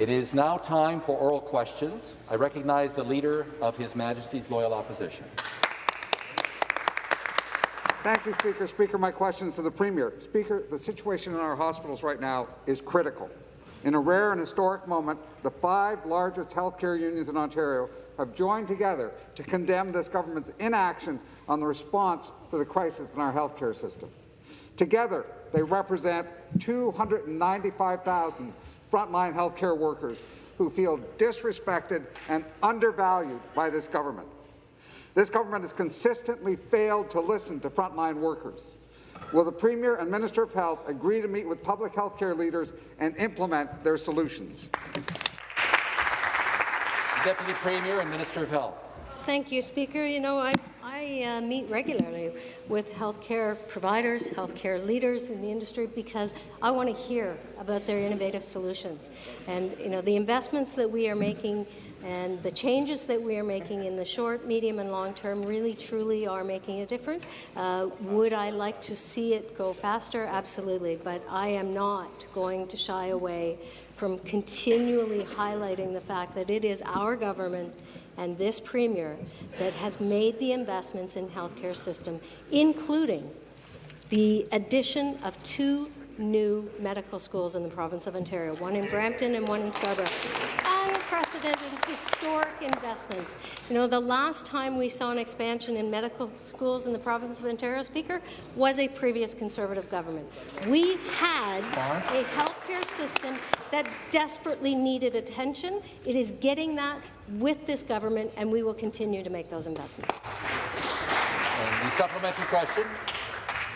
It is now time for oral questions. I recognize the Leader of His Majesty's Loyal Opposition. Thank you, Speaker. Speaker, my question is to the Premier. Speaker, the situation in our hospitals right now is critical. In a rare and historic moment, the five largest healthcare unions in Ontario have joined together to condemn this government's inaction on the response to the crisis in our healthcare system. Together, they represent 295,000 frontline healthcare workers who feel disrespected and undervalued by this government. This government has consistently failed to listen to frontline workers. Will the Premier and Minister of Health agree to meet with public health care leaders and implement their solutions? Deputy Premier and Minister of Health. Thank you, Speaker. You know, I, I uh, meet regularly with healthcare providers, healthcare leaders in the industry because I want to hear about their innovative solutions. And you know, the investments that we are making and the changes that we are making in the short, medium and long term really truly are making a difference. Uh, would I like to see it go faster? Absolutely. But I am not going to shy away from continually highlighting the fact that it is our government and this Premier that has made the investments in healthcare system, including the addition of two new medical schools in the province of Ontario, one in Brampton and one in Scarborough unprecedented historic investments. You know, the last time we saw an expansion in medical schools in the province of Ontario, Speaker, was a previous Conservative government. We had a healthcare system that desperately needed attention. It is getting that with this government, and we will continue to make those investments. And the supplementary question.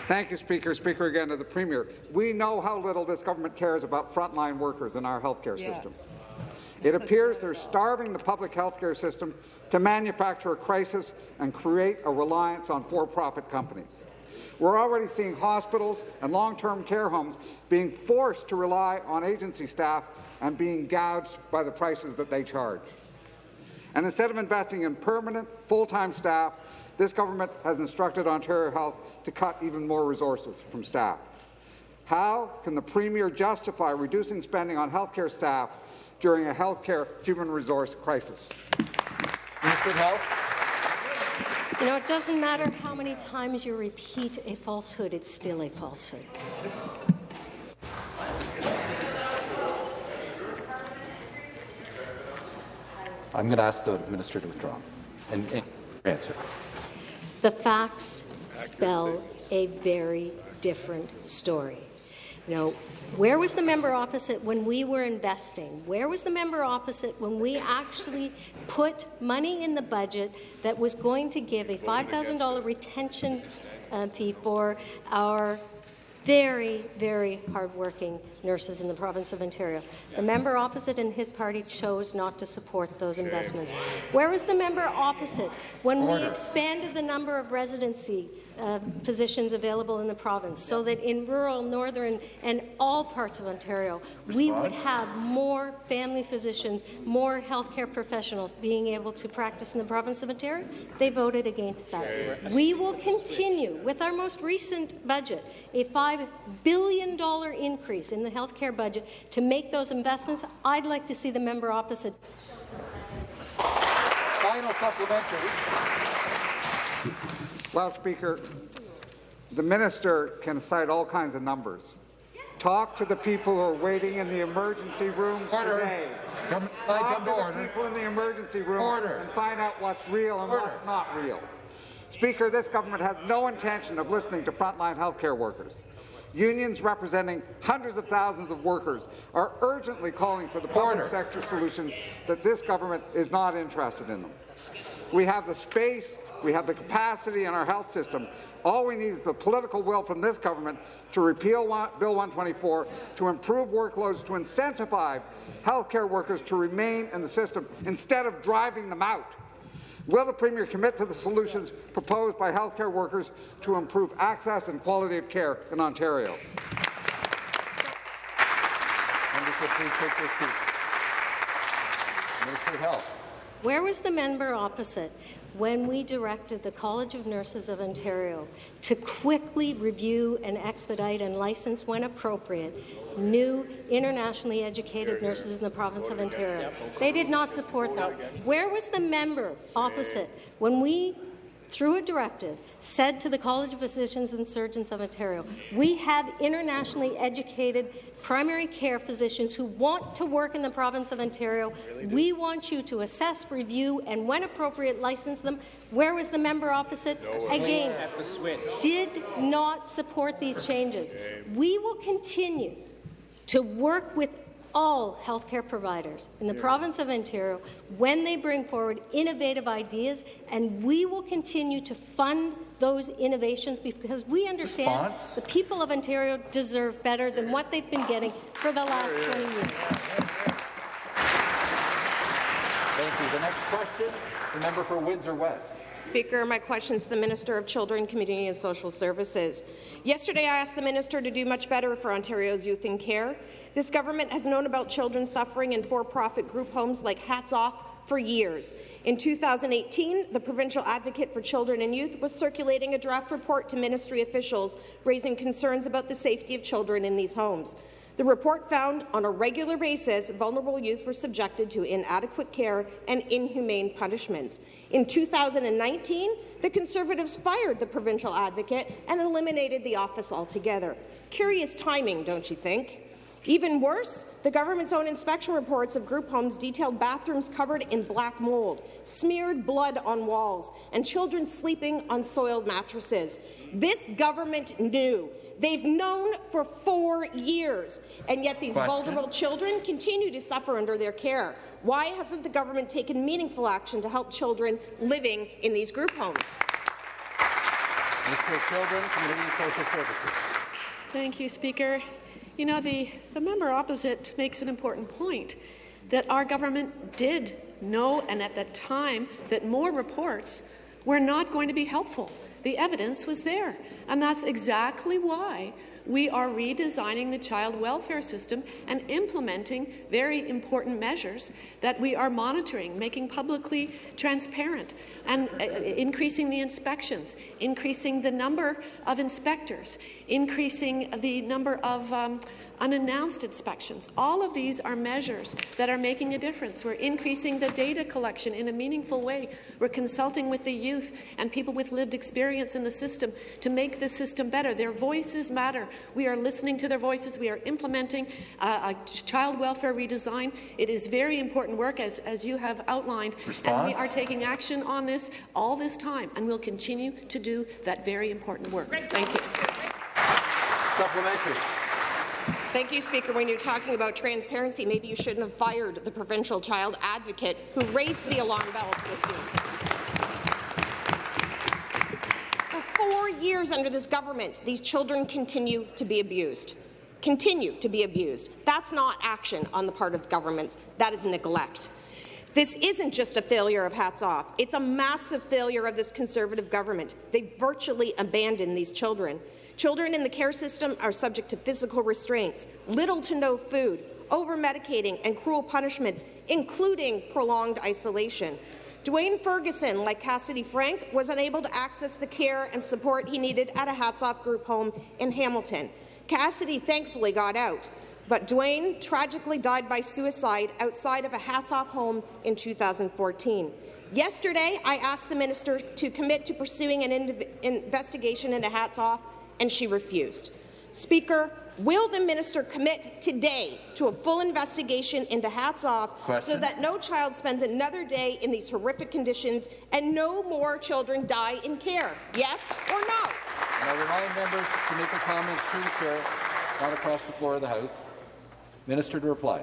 Thank you, Speaker. Speaker again to the Premier. We know how little this government cares about frontline workers in our healthcare yeah. system. It appears they're starving the public health care system to manufacture a crisis and create a reliance on for-profit companies. We're already seeing hospitals and long-term care homes being forced to rely on agency staff and being gouged by the prices that they charge. And instead of investing in permanent, full-time staff, this government has instructed Ontario Health to cut even more resources from staff. How can the Premier justify reducing spending on healthcare staff during a healthcare human resource crisis. Minister of Health. You know, it doesn't matter how many times you repeat a falsehood, it's still a falsehood. I'm going to ask the minister to withdraw and, and answer. The facts spell a very different story. You know, where was the member opposite when we were investing? Where was the member opposite when we actually put money in the budget that was going to give a $5,000 retention uh, fee for our very, very hardworking nurses in the province of Ontario. The member opposite and his party chose not to support those investments. Where was the member opposite when Order. we expanded the number of residency uh, positions available in the province so that in rural, northern and all parts of Ontario, Response? we would have more family physicians, more healthcare professionals being able to practice in the province of Ontario? They voted against that. We will continue with our most recent budget, a $5 billion increase in the healthcare budget to make those investments. I'd like to see the member opposite. Final supplementary. Well, Speaker, the minister can cite all kinds of numbers. Talk to the people who are waiting in the emergency rooms order. today. Come, uh, Talk to, to the order. people in the emergency room order. and find out what's real and order. what's not real. Speaker, this government has no intention of listening to frontline healthcare workers. Unions representing hundreds of thousands of workers are urgently calling for the public order. sector solutions that this government is not interested in them. We have the space, we have the capacity in our health system. All we need is the political will from this government to repeal Bill 124, to improve workloads, to incentivize healthcare workers to remain in the system instead of driving them out. Will the Premier commit to the solutions proposed by healthcare workers to improve access and quality of care in Ontario? Minister of Health. Where was the member opposite when we directed the College of Nurses of Ontario to quickly review and expedite and license, when appropriate, new internationally educated nurses in the province of Ontario? They did not support that. Where was the member opposite when we through a directive, said to the College of Physicians and Surgeons of Ontario, we have internationally educated primary care physicians who want to work in the province of Ontario. We want you to assess, review, and when appropriate, license them. Where was the member opposite? Again, did not support these changes. We will continue to work with all healthcare providers in the yeah. province of Ontario when they bring forward innovative ideas, and we will continue to fund those innovations because we understand Response? the people of Ontario deserve better than what they've been getting for the last 20 years. Thank you. The next question, the member for Windsor West. Speaker, my question is to the Minister of Children, Community and Social Services. Yesterday, I asked the minister to do much better for Ontario's youth in care. This government has known about children suffering in for-profit group homes like Hatts Off for years. In 2018, the Provincial Advocate for Children and Youth was circulating a draft report to ministry officials raising concerns about the safety of children in these homes. The report found on a regular basis vulnerable youth were subjected to inadequate care and inhumane punishments. In 2019, the Conservatives fired the provincial advocate and eliminated the office altogether. Curious timing, don't you think? Even worse, the government's own inspection reports of group homes detailed bathrooms covered in black mold, smeared blood on walls, and children sleeping on soiled mattresses. This government knew. They've known for four years, and yet these Question. vulnerable children continue to suffer under their care. Why hasn't the government taken meaningful action to help children living in these group homes? Minister of Children, Community and Social Services. Thank you, Speaker. You know, the, the member opposite makes an important point that our government did know, and at the time, that more reports were not going to be helpful. The evidence was there, and that's exactly why we are redesigning the child welfare system and implementing very important measures that we are monitoring, making publicly transparent, and uh, increasing the inspections, increasing the number of inspectors, increasing the number of um, unannounced inspections. All of these are measures that are making a difference. We're increasing the data collection in a meaningful way. We're consulting with the youth and people with lived experience in the system to make the system better. Their voices matter. We are listening to their voices. We are implementing uh, a child welfare redesign. It is very important work, as, as you have outlined, Response? and we are taking action on this all this time, and we'll continue to do that very important work. Thank you. Supplementary. Thank you, Speaker. When you're talking about transparency, maybe you shouldn't have fired the provincial child advocate who raised the alarm bells with you. For four years under this government, these children continue to be abused. Continue to be abused. That's not action on the part of governments. That is neglect. This isn't just a failure of Hatts Off. It's a massive failure of this Conservative government. They virtually abandoned these children. Children in the care system are subject to physical restraints, little to no food, over-medicating and cruel punishments, including prolonged isolation. Dwayne Ferguson, like Cassidy Frank, was unable to access the care and support he needed at a Hatts-Off group home in Hamilton. Cassidy thankfully got out, but Dwayne tragically died by suicide outside of a Hatts-Off home in 2014. Yesterday, I asked the minister to commit to pursuing an investigation into Hatts Off and she refused. Speaker, will the minister commit today to a full investigation into Hatts Off Question. so that no child spends another day in these horrific conditions and no more children die in care? Yes or no? And I remind members to make their comments through the chair, not across the floor of the House. Minister to reply.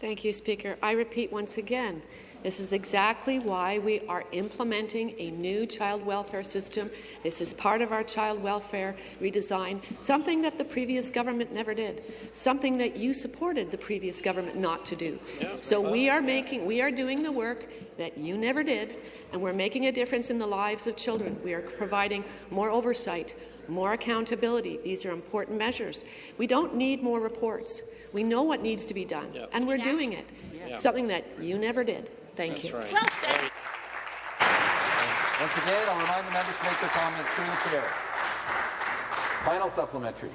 Thank you, Speaker. I repeat once again, this is exactly why we are implementing a new child welfare system. This is part of our child welfare redesign, something that the previous government never did, something that you supported the previous government not to do. So we are making, we are doing the work that you never did, and we're making a difference in the lives of children. We are providing more oversight, more accountability. These are important measures. We don't need more reports. We know what needs to be done, yep. and we're yeah. doing it, yeah. something that you never did. Thank you. Once again, I'll remind the members to make their comments through the chair. Final supplementary.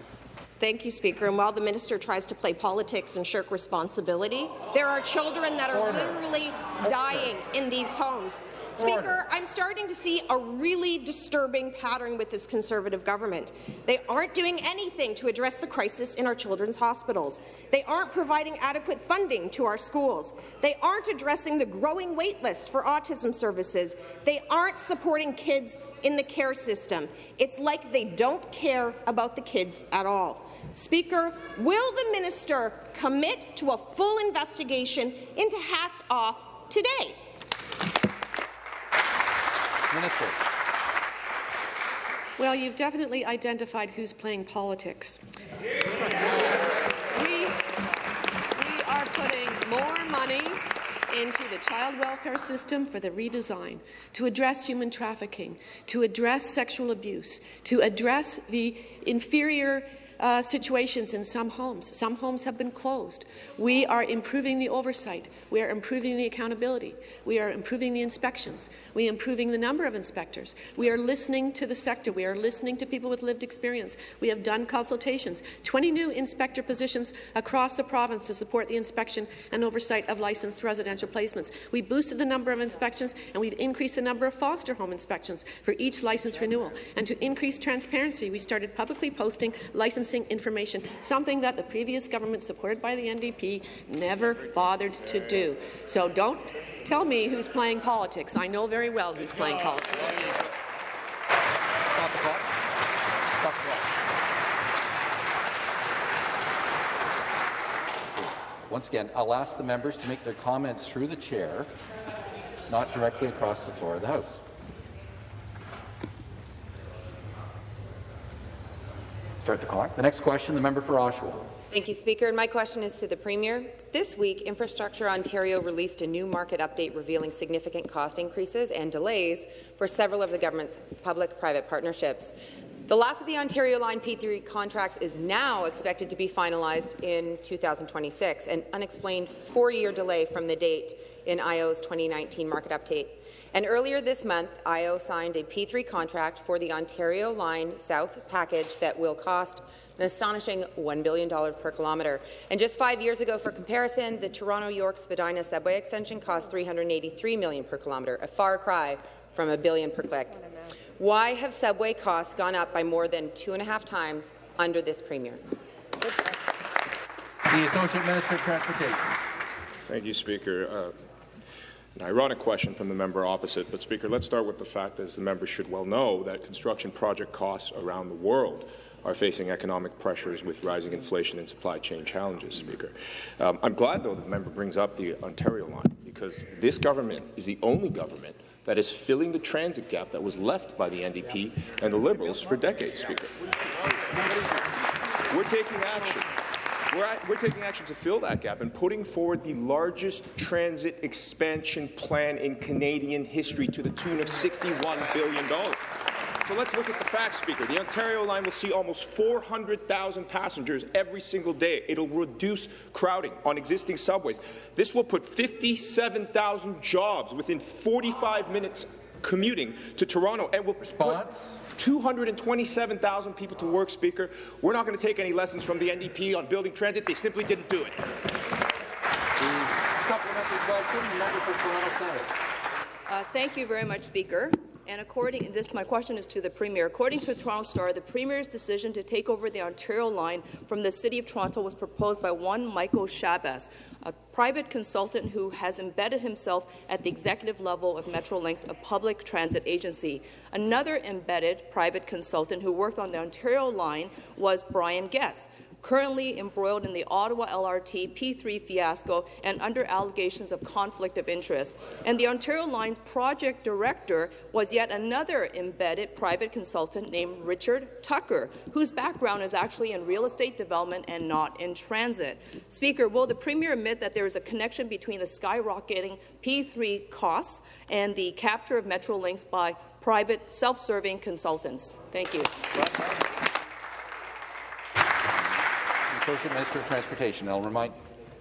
Thank you, Speaker. And while the minister tries to play politics and shirk responsibility, there are children that are Order. literally dying in these homes. Speaker, I'm starting to see a really disturbing pattern with this Conservative government. They aren't doing anything to address the crisis in our children's hospitals. They aren't providing adequate funding to our schools. They aren't addressing the growing wait list for autism services. They aren't supporting kids in the care system. It's like they don't care about the kids at all. Speaker, will the minister commit to a full investigation into Hatts Off today? Minister. Well, you've definitely identified who's playing politics. We, we are putting more money into the child welfare system for the redesign, to address human trafficking, to address sexual abuse, to address the inferior uh, situations in some homes. Some homes have been closed. We are improving the oversight. We are improving the accountability. We are improving the inspections. We are improving the number of inspectors. We are listening to the sector. We are listening to people with lived experience. We have done consultations. 20 new inspector positions across the province to support the inspection and oversight of licensed residential placements. We boosted the number of inspections and we've increased the number of foster home inspections for each license renewal. And to increase transparency, we started publicly posting licensing information, something that the previous government, supported by the NDP, never bothered to do. So don't tell me who's playing politics. I know very well who's playing politics. Once again, I'll ask the members to make their comments through the chair, not directly across the floor of the House. Start the clock. The next question, the member for Oshawa. Thank you, Speaker. And my question is to the Premier. This week, Infrastructure Ontario released a new market update revealing significant cost increases and delays for several of the government's public-private partnerships. The last of the Ontario Line P3 contracts is now expected to be finalized in 2026, an unexplained four-year delay from the date in IO's 2019 market update. And earlier this month, IO signed a P3 contract for the Ontario Line South package that will cost an astonishing $1 billion per kilometre. And just five years ago, for comparison, the Toronto-York Spadina subway extension cost 383 million per kilometre, a far cry from a billion per click. Why have subway costs gone up by more than two and a half times under this Premier? The Associate Minister of Transportation. Thank you, Speaker. Uh, an ironic question from the member opposite, but Speaker, let's start with the fact, as the member should well know, that construction project costs around the world are facing economic pressures with rising inflation and supply chain challenges, Speaker. Um, I'm glad, though, that the member brings up the Ontario line, because this government is the only government that is filling the transit gap that was left by the NDP and the Liberals for decades, Speaker. We're taking action. We're, at, we're, taking action to fill that gap and putting forward the largest transit expansion plan in Canadian history to the tune of $61 billion. So let's look at the facts, Speaker. The Ontario line will see almost 400,000 passengers every single day. It'll reduce crowding on existing subways. This will put 57,000 jobs within 45 minutes commuting to Toronto and will Response? put 227,000 people to work, Speaker. We're not going to take any lessons from the NDP on building transit. They simply didn't do it. Supplementary question, member for Toronto Centre. Uh, thank you very much, Speaker. And according, this, my question is to the Premier. According to the Toronto Star, the Premier's decision to take over the Ontario line from the City of Toronto was proposed by one Michael Schabas, a private consultant who has embedded himself at the executive level of Metrolinx, a public transit agency. Another embedded private consultant who worked on the Ontario line was Brian Guest, currently embroiled in the Ottawa LRT P3 fiasco and under allegations of conflict of interest. And the Ontario Line's project director was yet another embedded private consultant named Richard Tucker, whose background is actually in real estate development and not in transit. Speaker, will the Premier admit that there is a connection between the skyrocketing P3 costs and the capture of Metrolinx by private self-serving consultants? Thank you. Associate Minister of Transportation. I'll remind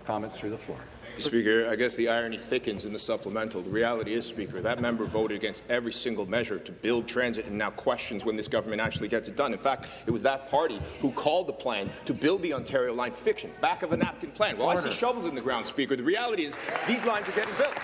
comments through the floor. Speaker, I guess the irony thickens in the supplemental. The reality is, Speaker, that member voted against every single measure to build transit and now questions when this government actually gets it done. In fact, it was that party who called the plan to build the Ontario line fiction, back of a napkin plan. Well, Order. I see shovels in the ground, Speaker. The reality is these lines are getting built.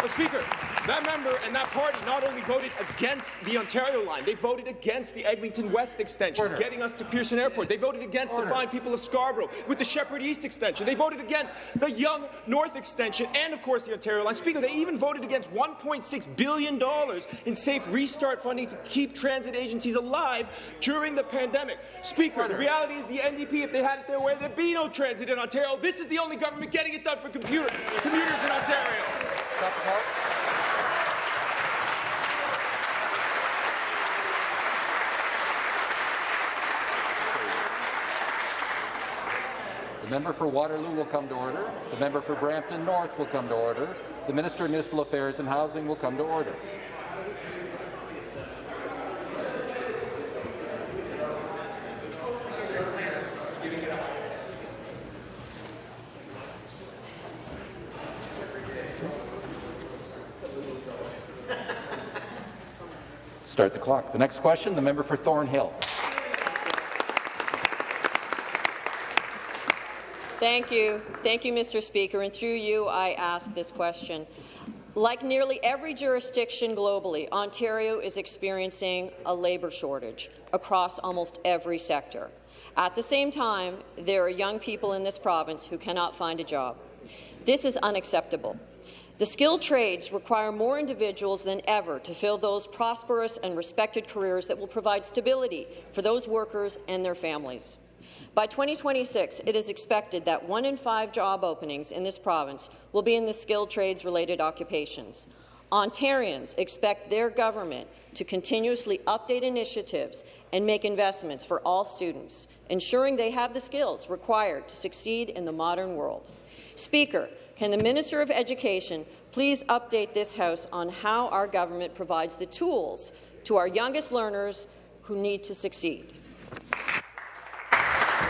Well, Speaker, that member and that party not only voted against the Ontario line, they voted against the Eglinton West extension, Order. getting us to Pearson Airport. They voted against Order. the fine people of Scarborough with the Sheppard East extension. They voted against the Yonge North extension and, of course, the Ontario line. Speaker, they even voted against $1.6 billion in safe restart funding to keep transit agencies alive during the pandemic. Speaker, Order. the reality is the NDP, if they had it their way, there'd be no transit in Ontario. This is the only government getting it done for computer, commuters in Ontario. The. The member for Waterloo will come to order. The member for Brampton North will come to order. The Minister of Municipal Affairs and Housing will come to order. Start the clock. The next question, the member for Thornhill. Thank you. Thank you, Mr. Speaker. And through you, I ask this question. Like nearly every jurisdiction globally, Ontario is experiencing a labour shortage across almost every sector. At the same time, there are young people in this province who cannot find a job. This is unacceptable. The skilled trades require more individuals than ever to fill those prosperous and respected careers that will provide stability for those workers and their families. By 2026, it is expected that one in five job openings in this province will be in the skilled trades-related occupations. Ontarians expect their government to continuously update initiatives and make investments for all students, ensuring they have the skills required to succeed in the modern world. Speaker, can the Minister of Education please update this House on how our government provides the tools to our youngest learners who need to succeed?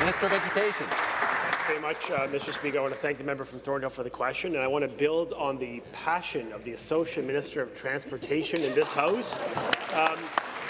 Minister of Education. Thank you very much, uh, Mr. Speaker. I want to thank the member from Thornhill for the question, and I want to build on the passion of the Associate Minister of Transportation in this House. Um,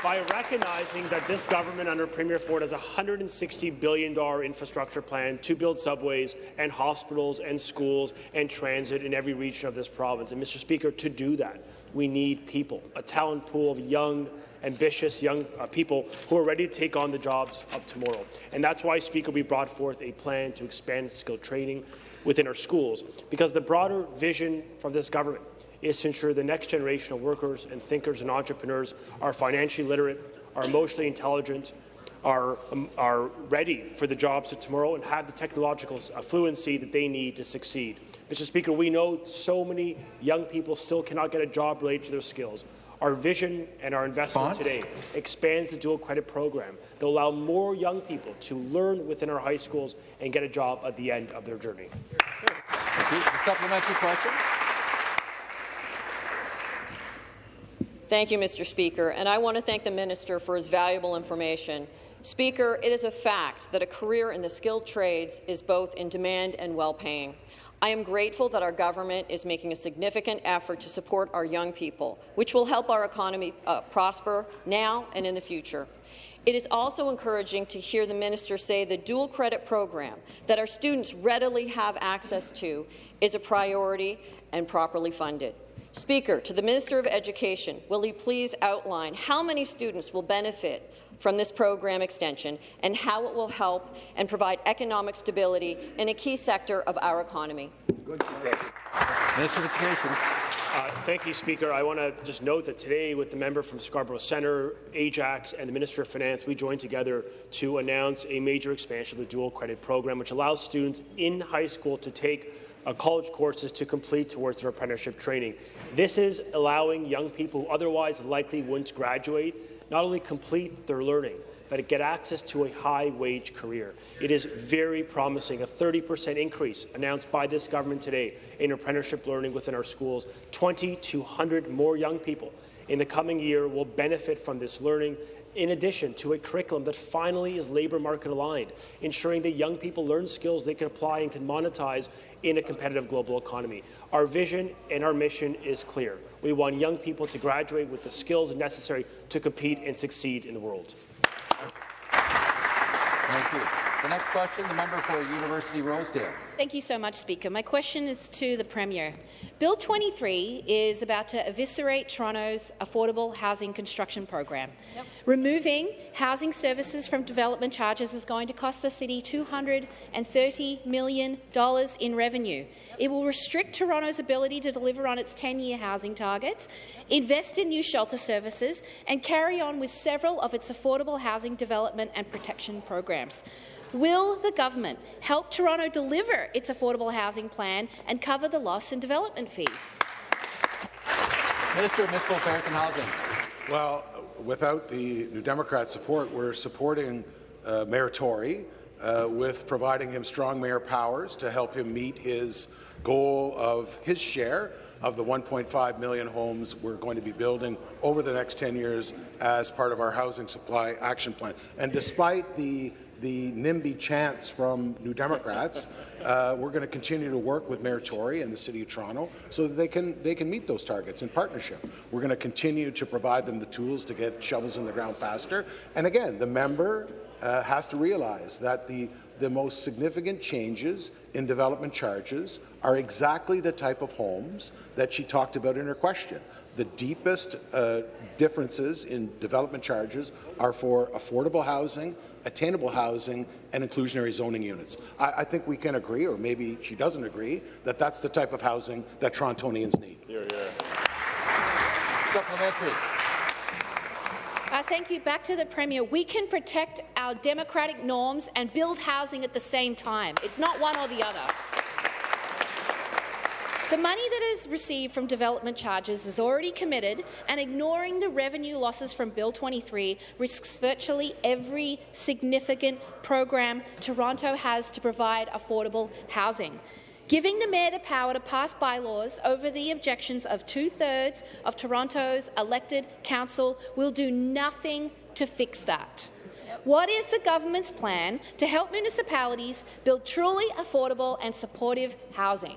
by recognizing that this government under Premier Ford has a $160 billion infrastructure plan to build subways and hospitals and schools and transit in every region of this province. And, Mr. Speaker, to do that, we need people, a talent pool of young, ambitious young uh, people who are ready to take on the jobs of tomorrow. And that's why, Speaker, we brought forth a plan to expand skill training within our schools, because the broader vision from this government is to ensure the next generation of workers and thinkers and entrepreneurs are financially literate, are emotionally intelligent, are, um, are ready for the jobs of tomorrow and have the technological uh, fluency that they need to succeed. Mr. Speaker, we know so many young people still cannot get a job related to their skills. Our vision and our investment today expands the dual credit program that will allow more young people to learn within our high schools and get a job at the end of their journey. Thank you. supplementary question. Thank you, Mr. Speaker, and I want to thank the minister for his valuable information. Speaker, it is a fact that a career in the skilled trades is both in demand and well-paying. I am grateful that our government is making a significant effort to support our young people, which will help our economy uh, prosper now and in the future. It is also encouraging to hear the minister say the dual credit program that our students readily have access to is a priority and properly funded. Speaker, to the Minister of Education, will he please outline how many students will benefit from this program extension and how it will help and provide economic stability in a key sector of our economy. Minister of Education. Uh, thank you, Speaker. I want to just note that today, with the member from Scarborough Centre, Ajax, and the Minister of Finance, we joined together to announce a major expansion of the dual credit program, which allows students in high school to take uh, college courses to complete towards their apprenticeship training. This is allowing young people who otherwise likely wouldn't graduate not only complete their learning, but get access to a high-wage career. It is very promising, a 30% increase announced by this government today in apprenticeship learning within our schools. 2,200 more young people in the coming year will benefit from this learning in addition to a curriculum that finally is labour market aligned, ensuring that young people learn skills they can apply and can monetize in a competitive global economy. Our vision and our mission is clear. We want young people to graduate with the skills necessary to compete and succeed in the world. Thank you. The next question, the member for University Rosedale. Thank you so much, Speaker. My question is to the Premier. Bill 23 is about to eviscerate Toronto's affordable housing construction program. Yep. Removing housing services from development charges is going to cost the city $230 million in revenue. It will restrict Toronto's ability to deliver on its 10-year housing targets, invest in new shelter services, and carry on with several of its affordable housing development and protection programs. Will the government help Toronto deliver its affordable housing plan and cover the loss in development fees? Minister of Municipal Affairs and Housing. Well, without the New Democrat support, we're supporting uh, Mayor Tory uh, with providing him strong mayor powers to help him meet his goal of his share of the 1.5 million homes we're going to be building over the next 10 years as part of our housing supply action plan. And despite the the NIMBY chants from New Democrats, uh, we're going to continue to work with Mayor Tory and the City of Toronto so that they can, they can meet those targets in partnership. We're going to continue to provide them the tools to get shovels in the ground faster. And again, the member uh, has to realize that the the most significant changes in development charges are exactly the type of homes that she talked about in her question. The deepest uh, differences in development charges are for affordable housing attainable housing, and inclusionary zoning units. I, I, think we can agree, or maybe she doesn't agree, that that's the type of housing that Torontonians need. Here, here. Supplementary. Uh, thank you. Back to the Premier. We can protect our democratic norms and build housing at the same time. It's not one or the other. The money that is received from development charges is already committed, and ignoring the revenue losses from Bill 23 risks virtually every significant program Toronto has to provide affordable housing. Giving the Mayor the power to pass bylaws over the objections of two-thirds of Toronto's elected council will do nothing to fix that. What is the government's plan to help municipalities build truly affordable and supportive housing?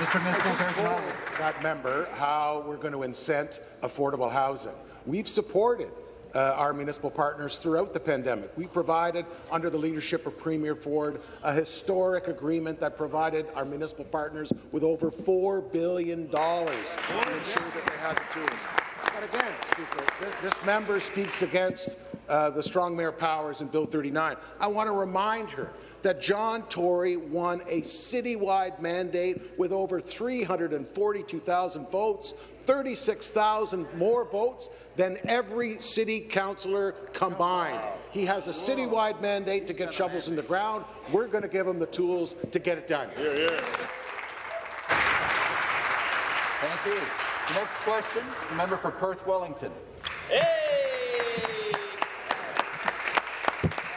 Mr. Minister, that member how we're going to incent affordable housing. We've supported uh, our municipal partners throughout the pandemic. We provided, under the leadership of Premier Ford, a historic agreement that provided our municipal partners with over $4 billion to ensure that they had the tools. But again, Speaker, this member speaks against uh, the strong mayor powers in Bill 39. I want to remind her that John Tory won a citywide mandate with over 342,000 votes, 36,000 more votes than every city councillor combined. He has a citywide mandate to get shovels in the ground. We're going to give him the tools to get it done. Here, here. Thank you. The next question, member for Perth Wellington. Hey!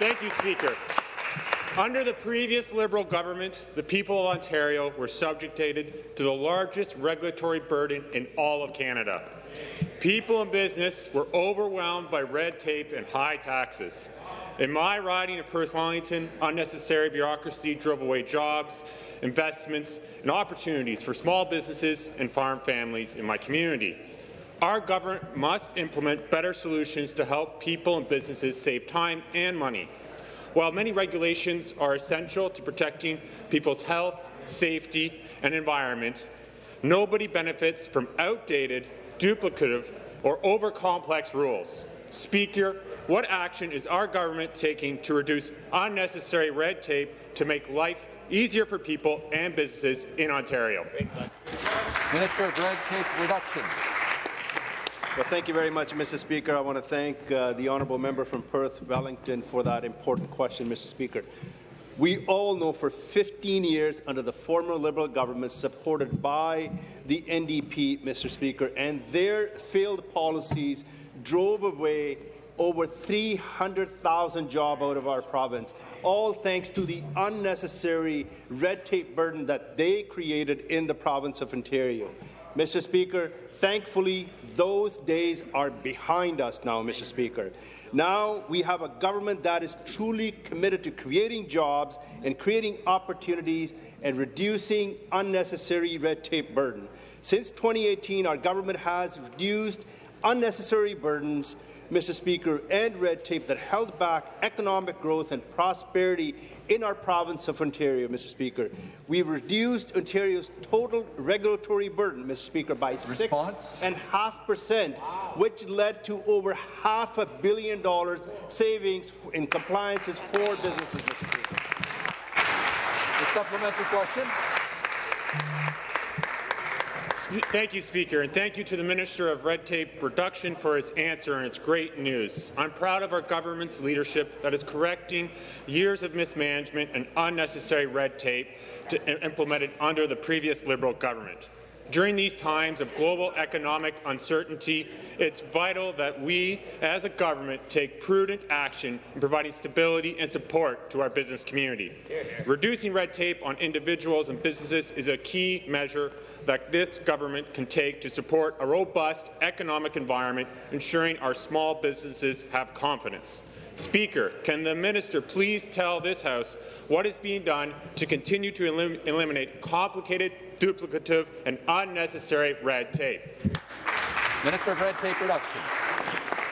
Thank you, Speaker. Under the previous Liberal government, the people of Ontario were subjected to the largest regulatory burden in all of Canada. People and business were overwhelmed by red tape and high taxes. In my riding of Perth Wellington, unnecessary bureaucracy drove away jobs, investments, and opportunities for small businesses and farm families in my community. Our government must implement better solutions to help people and businesses save time and money. While many regulations are essential to protecting people's health, safety, and environment, nobody benefits from outdated, duplicative, or over-complex rules. Speaker, what action is our government taking to reduce unnecessary red tape to make life easier for people and businesses in Ontario? Minister of Red Tape Reduction. Well, thank you very much, Mr. Speaker. I want to thank uh, the honourable member from Perth Wellington for that important question, Mr. Speaker. We all know for 15 years under the former Liberal government supported by the NDP, Mr. Speaker, and their failed policies drove away over 300,000 jobs out of our province, all thanks to the unnecessary red tape burden that they created in the province of Ontario. Mr. Speaker, thankfully, those days are behind us now, Mr. Speaker. Now we have a government that is truly committed to creating jobs and creating opportunities and reducing unnecessary red tape burden. Since 2018, our government has reduced unnecessary burdens Mr. Speaker, and red tape that held back economic growth and prosperity in our province of Ontario, Mr. Speaker. We've reduced Ontario's total regulatory burden, Mr. Speaker, by six and half percent, which led to over half a billion dollars savings in compliances for businesses, Mr. Speaker. The supplementary question. Thank you, Speaker, and thank you to the Minister of Red Tape Reduction for his answer, and it's great news. I'm proud of our government's leadership that is correcting years of mismanagement and unnecessary red tape to, implemented under the previous Liberal government. During these times of global economic uncertainty, it's vital that we, as a government, take prudent action in providing stability and support to our business community. Reducing red tape on individuals and businesses is a key measure that this government can take to support a robust economic environment, ensuring our small businesses have confidence. Speaker, can the minister please tell this House what is being done to continue to elim eliminate complicated, duplicative and unnecessary red tape? Minister of Red Tape Reduction.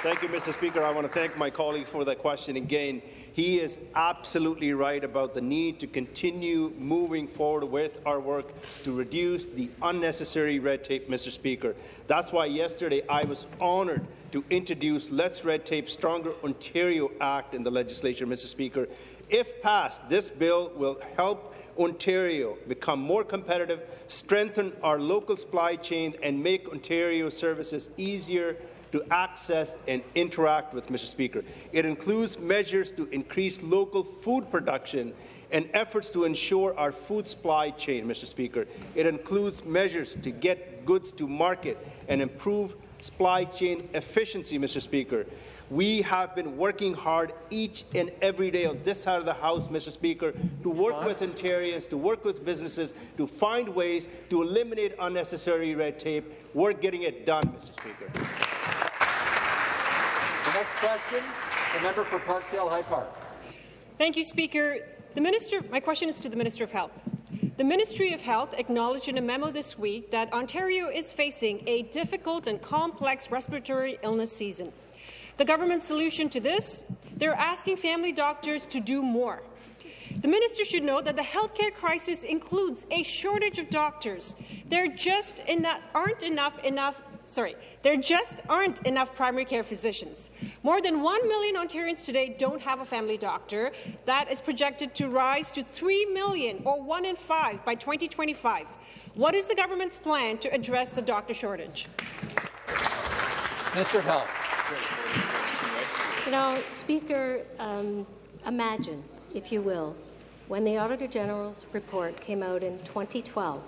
Thank you, Mr. Speaker. I want to thank my colleague for that question again. He is absolutely right about the need to continue moving forward with our work to reduce the unnecessary red tape, Mr. Speaker. That's why yesterday I was honoured to introduce Less Red Tape Stronger Ontario Act in the legislature, Mr. Speaker. If passed, this bill will help Ontario become more competitive, strengthen our local supply chain, and make Ontario services easier to access and interact with, Mr. Speaker. It includes measures to increase local food production and efforts to ensure our food supply chain, Mr. Speaker. It includes measures to get goods to market and improve supply chain efficiency, Mr. Speaker. We have been working hard each and every day on this side of the House, Mr. Speaker, to work with Ontarians, to work with businesses, to find ways to eliminate unnecessary red tape. We're getting it done, Mr. Speaker. The next question, the member for Parkdale High Park. Thank you, Speaker. The minister, my question is to the Minister of Health. The Ministry of Health acknowledged in a memo this week that Ontario is facing a difficult and complex respiratory illness season. The government's solution to this? They're asking family doctors to do more. The minister should know that the healthcare crisis includes a shortage of doctors. There just enough, aren't enough enough sorry, there just aren't enough primary care physicians. More than 1 million Ontarians today don't have a family doctor. That is projected to rise to 3 million, or 1 in 5, by 2025. What is the government's plan to address the doctor shortage? Mr. Health. You know, Speaker, um, imagine, if you will, when the Auditor General's report came out in 2012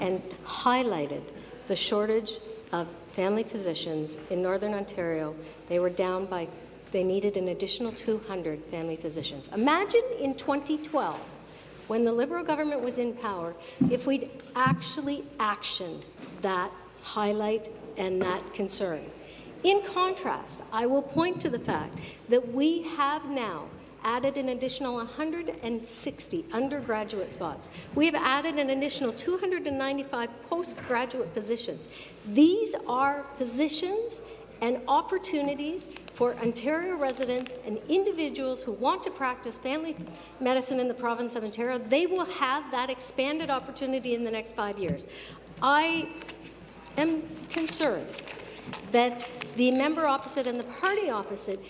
and highlighted the shortage of family physicians in Northern Ontario. They were down by, they needed an additional 200 family physicians. Imagine in 2012, when the Liberal government was in power, if we'd actually actioned that highlight and that concern. In contrast, I will point to the fact that we have now added an additional 160 undergraduate spots. We have added an additional 295 postgraduate positions. These are positions and opportunities for Ontario residents and individuals who want to practice family medicine in the province of Ontario. They will have that expanded opportunity in the next five years. I am concerned that the member opposite and the party opposite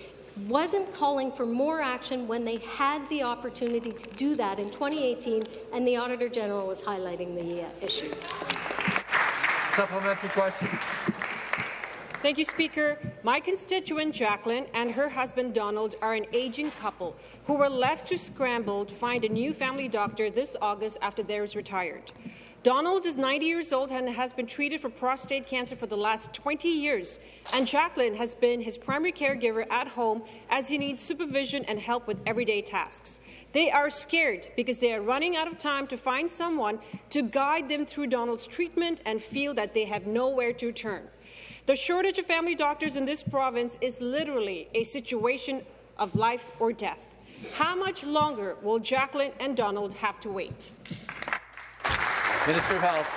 wasn't calling for more action when they had the opportunity to do that in 2018, and the Auditor General was highlighting the uh, issue. Supplementary question. Thank you, Speaker. My constituent Jacqueline and her husband Donald are an aging couple who were left to scramble to find a new family doctor this August after theirs retired. Donald is 90 years old and has been treated for prostate cancer for the last 20 years, and Jacqueline has been his primary caregiver at home as he needs supervision and help with everyday tasks. They are scared because they are running out of time to find someone to guide them through Donald's treatment and feel that they have nowhere to turn. The shortage of family doctors in this province is literally a situation of life or death. How much longer will Jacqueline and Donald have to wait? Minister of Health.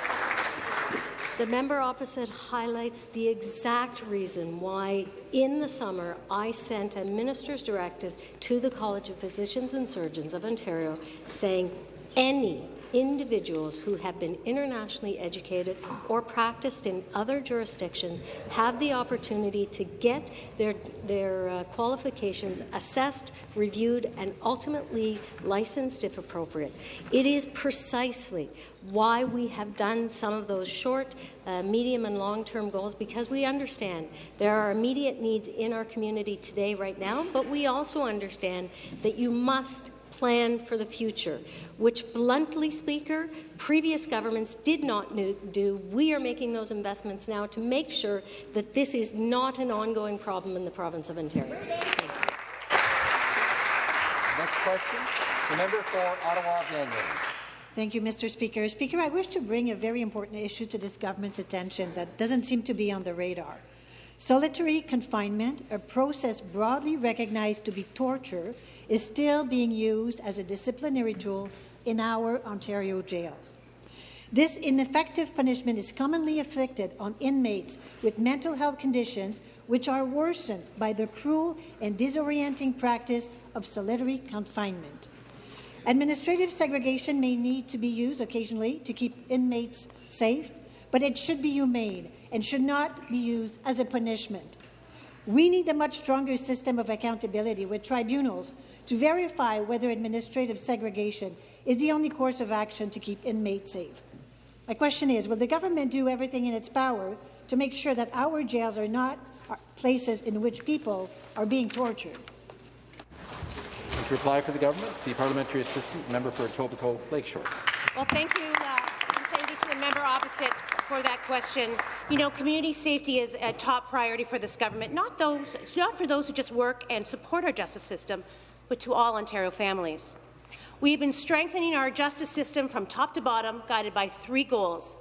The member opposite highlights the exact reason why, in the summer, I sent a minister's directive to the College of Physicians and Surgeons of Ontario saying any individuals who have been internationally educated or practiced in other jurisdictions have the opportunity to get their, their uh, qualifications assessed, reviewed, and ultimately licensed if appropriate. It is precisely why we have done some of those short, uh, medium, and long-term goals because we understand there are immediate needs in our community today, right now, but we also understand that you must plan for the future, which, bluntly speaker, previous governments did not do. We are making those investments now to make sure that this is not an ongoing problem in the province of Ontario. Next question, the member for Ottawa Thank you, Mr. Speaker. Speaker, I wish to bring a very important issue to this government's attention that doesn't seem to be on the radar. Solitary confinement, a process broadly recognized to be torture, is still being used as a disciplinary tool in our Ontario jails. This ineffective punishment is commonly inflicted on inmates with mental health conditions which are worsened by the cruel and disorienting practice of solitary confinement. Administrative segregation may need to be used occasionally to keep inmates safe, but it should be humane and should not be used as a punishment. We need a much stronger system of accountability with tribunals to verify whether administrative segregation is the only course of action to keep inmates safe. My question is, will the government do everything in its power to make sure that our jails are not places in which people are being tortured? To reply for the government, the parliamentary assistant member for Etobicoke Lakeshore. Well, thank you, uh, thank you to the member opposite for that question. You know, community safety is a top priority for this government, not those, not for those who just work and support our justice system, but to all Ontario families. We have been strengthening our justice system from top to bottom, guided by three goals,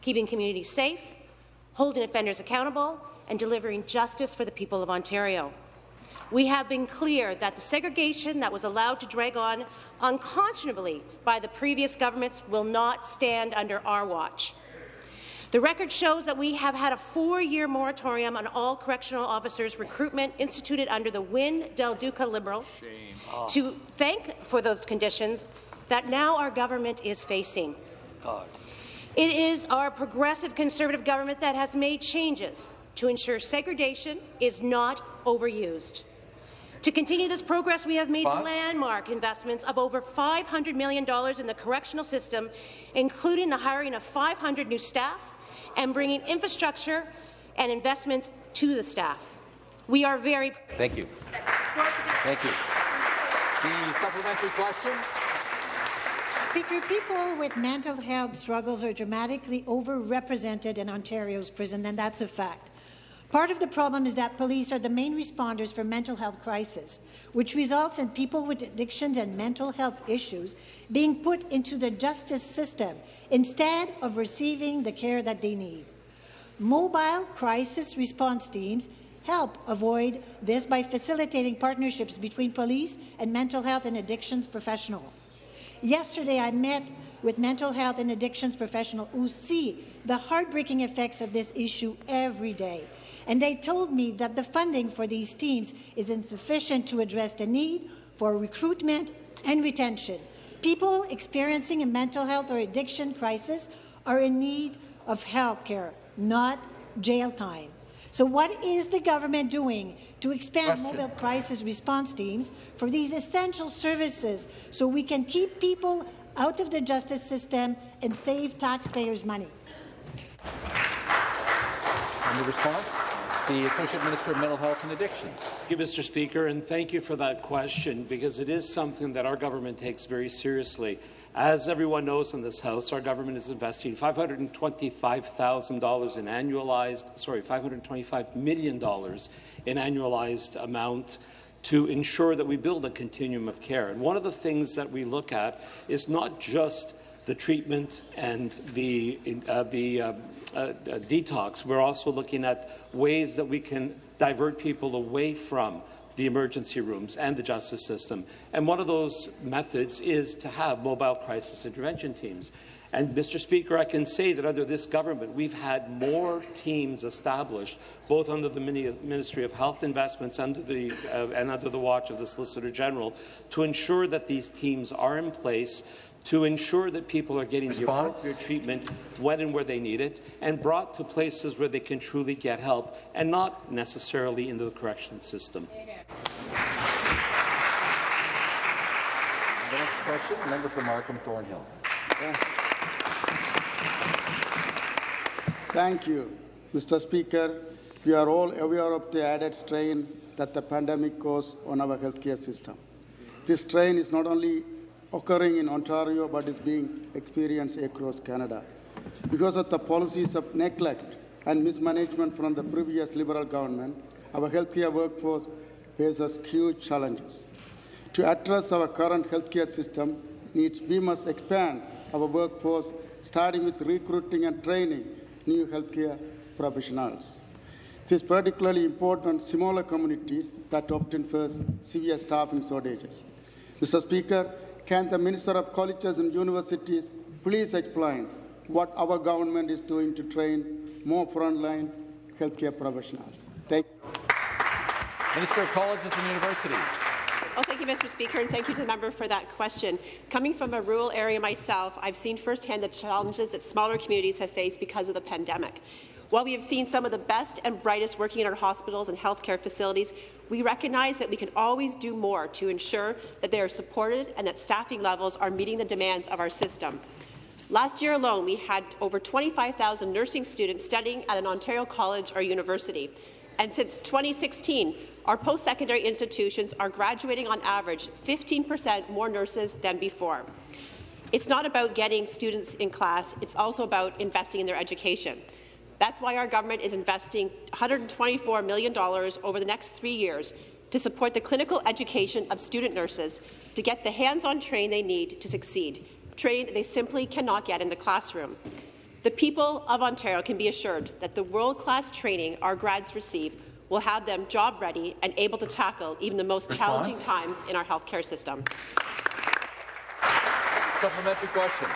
keeping communities safe, holding offenders accountable, and delivering justice for the people of Ontario. We have been clear that the segregation that was allowed to drag on unconscionably by the previous governments will not stand under our watch. The record shows that we have had a four-year moratorium on all correctional officers' recruitment instituted under the Wynne Del Duca Liberals oh. to thank for those conditions that now our government is facing. God. It is our progressive Conservative government that has made changes to ensure segregation is not overused. To continue this progress, we have made landmark investments of over $500 million in the correctional system, including the hiring of 500 new staff, and bringing infrastructure and investments to the staff. We are very— Thank you. Thank you. The supplementary question. Speaker, people with mental health struggles are dramatically overrepresented in Ontario's prison, and that's a fact. Part of the problem is that police are the main responders for mental health crises, which results in people with addictions and mental health issues being put into the justice system instead of receiving the care that they need. Mobile crisis response teams help avoid this by facilitating partnerships between police and mental health and addictions professionals. Yesterday, I met with mental health and addictions professionals who see the heartbreaking effects of this issue every day. And they told me that the funding for these teams is insufficient to address the need for recruitment and retention. People experiencing a mental health or addiction crisis are in need of health care, not jail time. So what is the government doing to expand Question. mobile crisis response teams for these essential services so we can keep people out of the justice system and save taxpayers' money? And the response? The Associate Minister of Mental Health and Addiction. Thank you, Mr. Speaker, and thank you for that question because it is something that our government takes very seriously. As everyone knows in this House, our government is investing $525,000 in annualized, sorry, $525 million in annualized amount to ensure that we build a continuum of care. And one of the things that we look at is not just the treatment and the, uh, the uh, detox. We're also looking at ways that we can divert people away from the emergency rooms and the justice system. And one of those methods is to have mobile crisis intervention teams. And, Mr. Speaker, I can say that under this government, we've had more teams established, both under the Ministry of Health Investments under the, uh, and under the watch of the Solicitor General, to ensure that these teams are in place to ensure that people are getting Response? the appropriate treatment when and where they need it, and brought to places where they can truly get help, and not necessarily into the correction system. The next question, member for Markham Thornhill. Thank you. Mr. Speaker, we are all aware of the added strain that the pandemic caused on our healthcare system. This strain is not only occurring in Ontario but is being experienced across Canada. Because of the policies of neglect and mismanagement from the previous Liberal government, our healthcare workforce faces huge challenges. To address our current healthcare system needs, we must expand our workforce, starting with recruiting and training new healthcare professionals. This is particularly important in smaller communities that often face severe staffing shortages. Mr. Speaker, can the Minister of Colleges and Universities please explain what our government is doing to train more frontline healthcare professionals? Thank you. Minister of Colleges and Universities. Well, thank you, Mr. Speaker, and thank you to the member for that question. Coming from a rural area myself, I've seen firsthand the challenges that smaller communities have faced because of the pandemic. While we have seen some of the best and brightest working in our hospitals and healthcare facilities, we recognize that we can always do more to ensure that they are supported and that staffing levels are meeting the demands of our system. Last year alone, we had over 25,000 nursing students studying at an Ontario college or university. And since 2016, our post-secondary institutions are graduating on average 15% more nurses than before. It's not about getting students in class, it's also about investing in their education. That's why our government is investing $124 million over the next three years to support the clinical education of student nurses to get the hands-on training they need to succeed, training they simply cannot get in the classroom. The people of Ontario can be assured that the world-class training our grads receive will have them job-ready and able to tackle even the most Response? challenging times in our healthcare system. Supplementary question.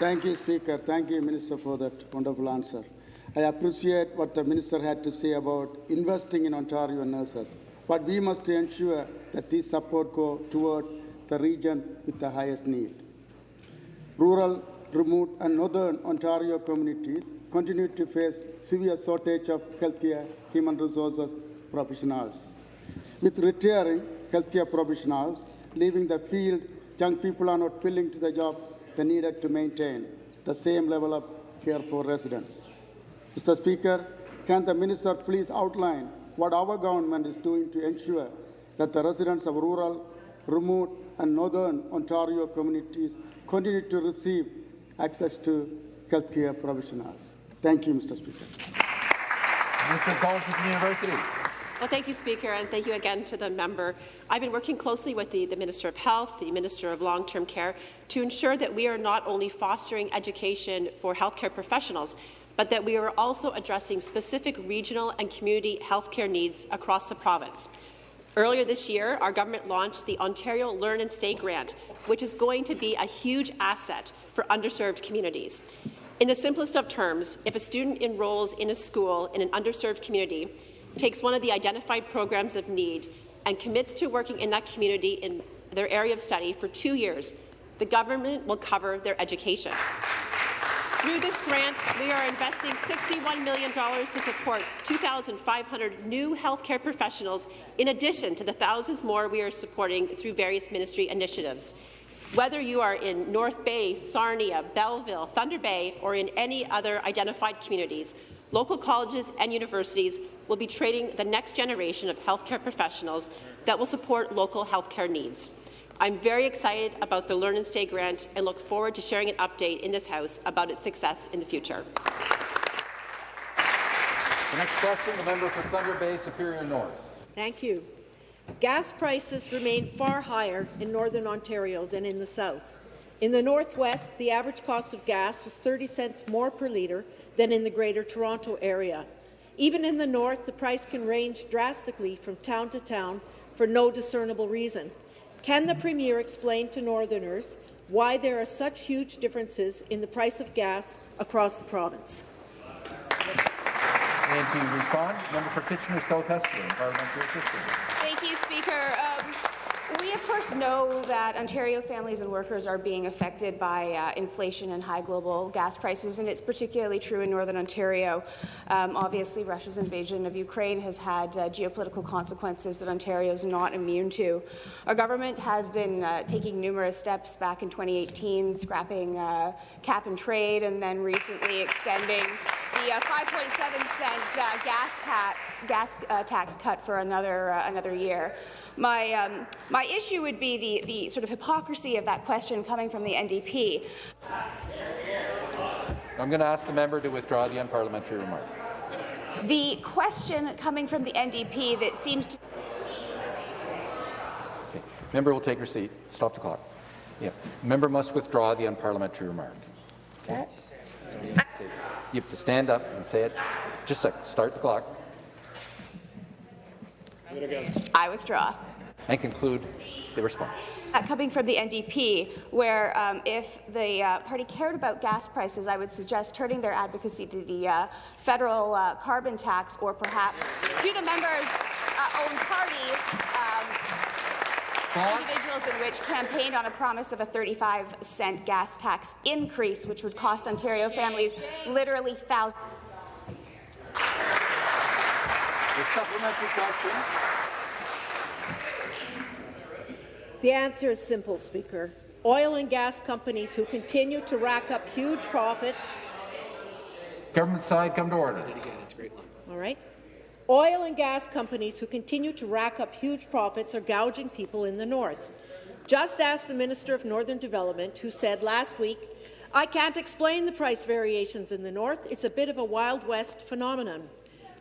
Thank you, Speaker. Thank you, Minister, for that wonderful answer. I appreciate what the Minister had to say about investing in Ontario nurses, but we must ensure that this support go towards the region with the highest need. Rural, remote and northern Ontario communities continue to face severe shortage of healthcare human resources professionals. With retiring healthcare professionals leaving the field, young people are not filling to the job they needed to maintain the same level of care for residents. Mr. Speaker, can the Minister please outline what our government is doing to ensure that the residents of rural, remote and northern Ontario communities continue to receive access to healthcare professionals? Thank you, Mr. Speaker. And Universities. Well, thank you, Speaker, and thank you again to the member. I've been working closely with the, the Minister of Health, the Minister of Long-Term Care, to ensure that we are not only fostering education for healthcare professionals, but that we are also addressing specific regional and community healthcare needs across the province. Earlier this year, our government launched the Ontario Learn and Stay Grant, which is going to be a huge asset for underserved communities. In the simplest of terms, if a student enrolls in a school in an underserved community, takes one of the identified programs of need, and commits to working in that community in their area of study for two years, the government will cover their education. Through this grant, we are investing $61 million to support 2,500 new healthcare professionals, in addition to the thousands more we are supporting through various ministry initiatives. Whether you are in North Bay, Sarnia, Belleville, Thunder Bay, or in any other identified communities, local colleges and universities will be training the next generation of healthcare professionals that will support local healthcare needs. I'm very excited about the Learn and Stay grant and look forward to sharing an update in this House about its success in the future. The next question, the member for Thunder Bay Superior North. Thank you. Gas prices remain far higher in Northern Ontario than in the South. In the Northwest, the average cost of gas was 30 cents more per litre than in the Greater Toronto Area. Even in the north, the price can range drastically from town to town for no discernible reason. Can the Premier explain to Northerners why there are such huge differences in the price of gas across the province? And to respond, member for Kitchener South Heston, parliamentary assistant. Thank you, Speaker. Um, we, of course, know that Ontario families and workers are being affected by uh, inflation and high global gas prices, and it's particularly true in Northern Ontario. Um, obviously, Russia's invasion of Ukraine has had uh, geopolitical consequences that Ontario is not immune to. Our government has been uh, taking numerous steps back in 2018, scrapping uh, cap and trade, and then recently extending the uh, 5.7 cent uh, gas tax gas uh, tax cut for another uh, another year. My um, my issue would be the the sort of hypocrisy of that question coming from the NDP. I'm going to ask the member to withdraw the unparliamentary remark. The question coming from the NDP that seems to Okay. Member will take her seat. Stop the clock. Yeah. Member must withdraw the unparliamentary remark. Okay. You have to stand up and say it. Just a second. Start the clock. I withdraw. And conclude the response. Uh, coming from the NDP, where um, if the uh, party cared about gas prices, I would suggest turning their advocacy to the uh, federal uh, carbon tax or perhaps to the members' uh, own party. Um, individuals in which campaigned on a promise of a 35 cent gas tax increase, which would cost Ontario families literally thousands. The supplementary question. The answer is simple, Speaker. Oil and gas companies who continue to rack up huge profits. Government side, come to order. All right. Oil and gas companies who continue to rack up huge profits are gouging people in the north. Just ask the Minister of Northern Development, who said last week, I can't explain the price variations in the north. It's a bit of a Wild West phenomenon.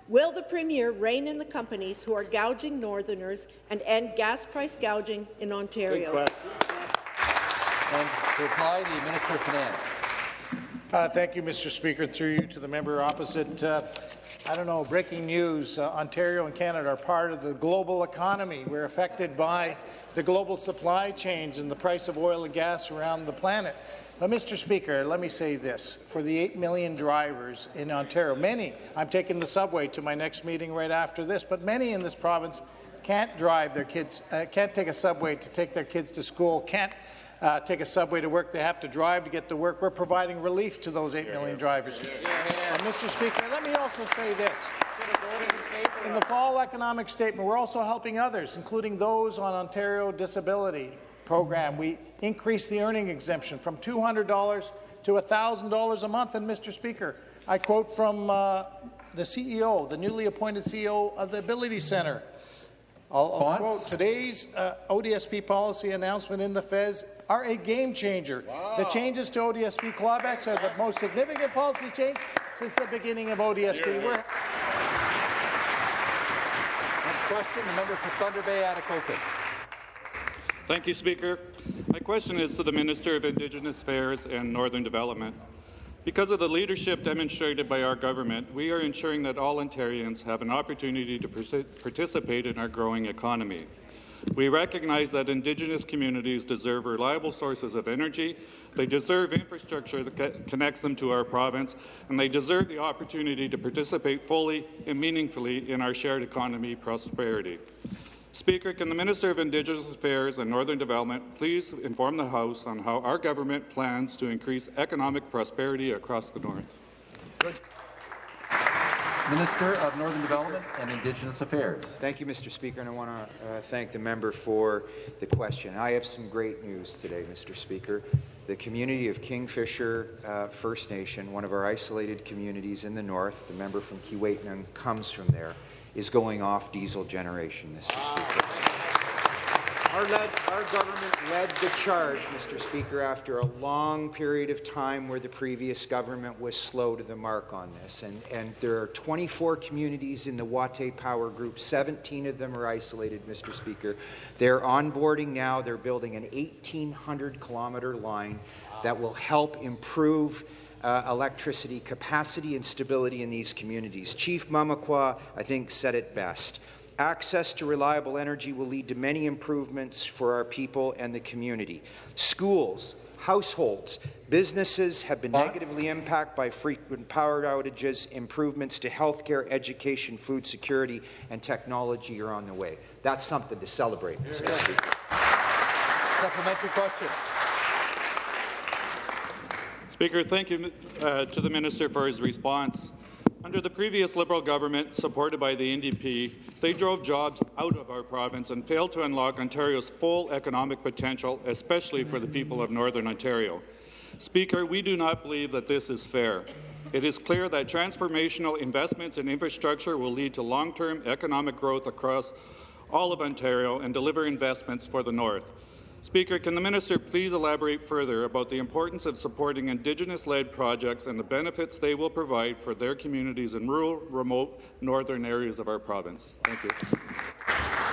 Will the Premier rein in the companies who are gouging Northerners and end gas price gouging in Ontario? And to reply, the Minister of Finance. Uh, thank you, Mr. Speaker. Through you to the member opposite. Uh, I don't know, breaking news. Uh, Ontario and Canada are part of the global economy. We're affected by the global supply chains and the price of oil and gas around the planet. But, Mr. Speaker, let me say this. For the 8 million drivers in Ontario, many, I'm taking the subway to my next meeting right after this, but many in this province can't drive their kids, uh, can't take a subway to take their kids to school, can't uh, take a subway to work. They have to drive to get to work. We're providing relief to those 8 million drivers. And, Mr. Speaker, let me also say this. In the fall economic statement, we're also helping others, including those on Ontario Disability Program. We increased the earning exemption from $200 to $1,000 a month. And, Mr. Speaker, I quote from uh, the CEO, the newly appointed CEO of the Ability Centre. I'll, I'll quote, today's uh, ODSP policy announcement in the Fez are a game changer. The changes to ODSP clawbacks are the most significant policy change since the beginning of ODSP. We're Next question, the member for Thunder Bay, Atikokan. Thank you, Speaker. My question is to the Minister of Indigenous Affairs and Northern Development. Because of the leadership demonstrated by our government, we are ensuring that all Ontarians have an opportunity to participate in our growing economy. We recognize that Indigenous communities deserve reliable sources of energy, they deserve infrastructure that connects them to our province, and they deserve the opportunity to participate fully and meaningfully in our shared economy prosperity. Speaker, can the Minister of Indigenous Affairs and Northern Development please inform the House on how our government plans to increase economic prosperity across the North? Good. Minister of Northern Development and Indigenous Affairs. Thank you, Mr. Speaker, and I want to uh, thank the member for the question. I have some great news today, Mr. Speaker. The community of Kingfisher uh, First Nation, one of our isolated communities in the north, the member from Keewatin comes from there, is going off diesel generation, Mr. Speaker. Ah, our, led, our government led the charge, Mr. Speaker, after a long period of time where the previous government was slow to the mark on this. And, and there are 24 communities in the Watay Power Group. 17 of them are isolated, Mr. Speaker. They're onboarding now. They're building an 1,800 kilometre line that will help improve uh, electricity capacity and stability in these communities. Chief Mamakwa, I think, said it best. Access to reliable energy will lead to many improvements for our people and the community. Schools, households, businesses have been negatively impacted by frequent power outages. Improvements to healthcare, education, food security, and technology are on the way. That's something to celebrate. Supplementary question. Speaker, thank you uh, to the minister for his response. Under the previous Liberal government, supported by the NDP, they drove jobs out of our province and failed to unlock Ontario's full economic potential, especially for the people of Northern Ontario. Speaker, we do not believe that this is fair. It is clear that transformational investments in infrastructure will lead to long-term economic growth across all of Ontario and deliver investments for the North. Speaker, can the minister please elaborate further about the importance of supporting Indigenous-led projects and the benefits they will provide for their communities in rural, remote, northern areas of our province? Thank you.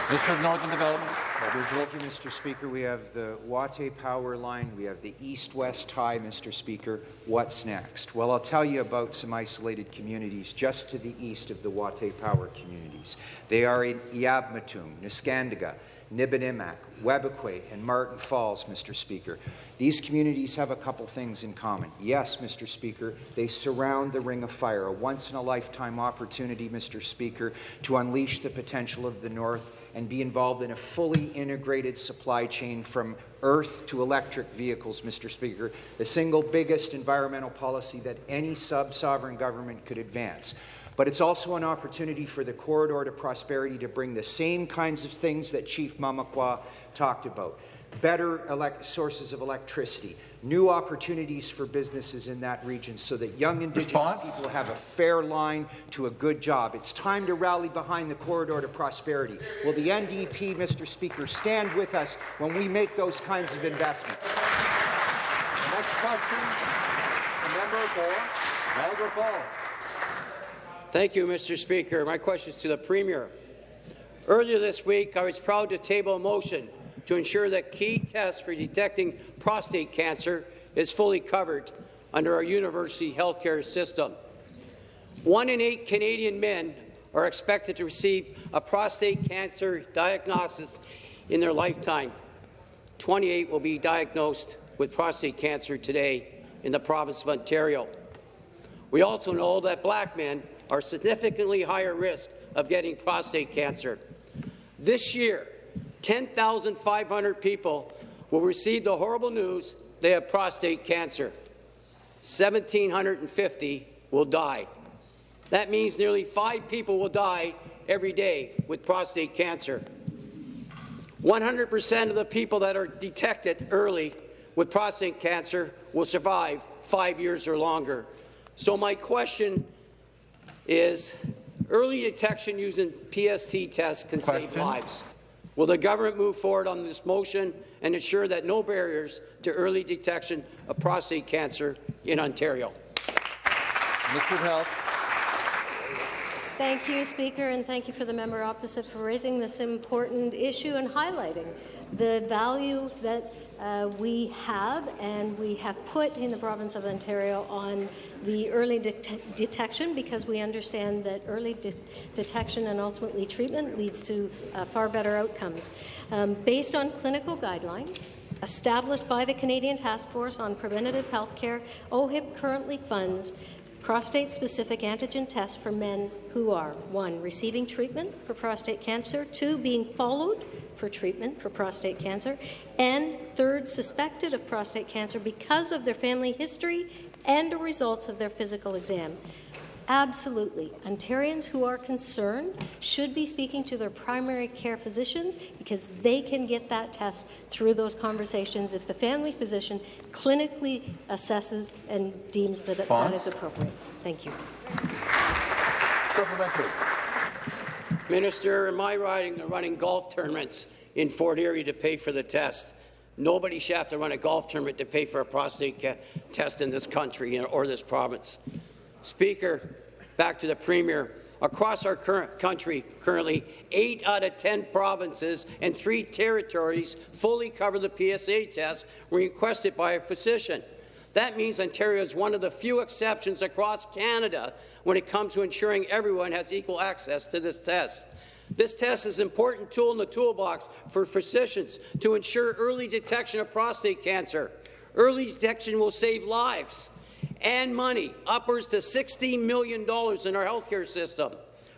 Minister of Northern Development. Thank you, Mr. Speaker. We have the Watay Power Line. We have the East-West Tie, Mr. Speaker. What's next? Well, I'll tell you about some isolated communities just to the east of the Watay Power communities. They are in Eabametoong, Neskantaga, Nibinamik, Webequie, and Marten Falls, Mr. Speaker. These communities have a couple things in common. Yes, Mr. Speaker, they surround the Ring of Fire, a once-in-a-lifetime opportunity, Mr. Speaker, to unleash the potential of the North and be involved in a fully integrated supply chain from earth to electric vehicles, Mr. Speaker, the single biggest environmental policy that any sub-sovereign government could advance. But it's also an opportunity for the corridor to prosperity to bring the same kinds of things that Chief Mamakwa talked about. Better sources of electricity, new opportunities for businesses in that region so that young Indigenous Response? people have a fair line to a good job. It's time to rally behind the corridor to prosperity. Will the NDP, Mr. Speaker, stand with us when we make those kinds of investments? Next question, the member for Niagara Falls. Thank you, Mr. Speaker. My question is to the Premier. Earlier this week, I was proud to table a motion to ensure that key tests for detecting prostate cancer is fully covered under our university healthcare system. One in eight Canadian men are expected to receive a prostate cancer diagnosis in their lifetime. 28 will be diagnosed with prostate cancer today in the province of Ontario. We also know that black men are significantly higher risk of getting prostate cancer. This year, 10,500 people will receive the horrible news they have prostate cancer. 1,750 will die. That means nearly five people will die every day with prostate cancer. 100% of the people that are detected early with prostate cancer will survive five years or longer. So my question is early detection using PSA tests can Question? save lives. Will the government move forward on this motion and ensure that no barriers to early detection of prostate cancer in Ontario? Mr. Health. Thank you, Speaker, and thank you for the member opposite for raising this important issue and highlighting the value that uh, we have and we have put in the province of Ontario on the early de detection because we understand that early de detection and ultimately treatment leads to uh, far better outcomes. Um, based on clinical guidelines, established by the Canadian Task Force on Preventative Health Care, OHIP currently funds prostate-specific antigen tests for men who are, one, receiving treatment for prostate cancer, two, being followed for treatment for prostate cancer, and third, suspected of prostate cancer because of their family history and the results of their physical exam. Absolutely. Ontarians who are concerned should be speaking to their primary care physicians because they can get that test through those conversations if the family physician clinically assesses and deems that it, that is appropriate. Thank you. Minister, in my riding, they're running golf tournaments in Fort Erie to pay for the test. Nobody should have to run a golf tournament to pay for a prostate test in this country or this province. Speaker, back to the Premier. Across our current country, currently, 8 out of 10 provinces and 3 territories fully cover the PSA test when requested by a physician. That means Ontario is one of the few exceptions across Canada when it comes to ensuring everyone has equal access to this test. This test is an important tool in the toolbox for physicians to ensure early detection of prostate cancer. Early detection will save lives and money, upwards to $60 million in our healthcare system.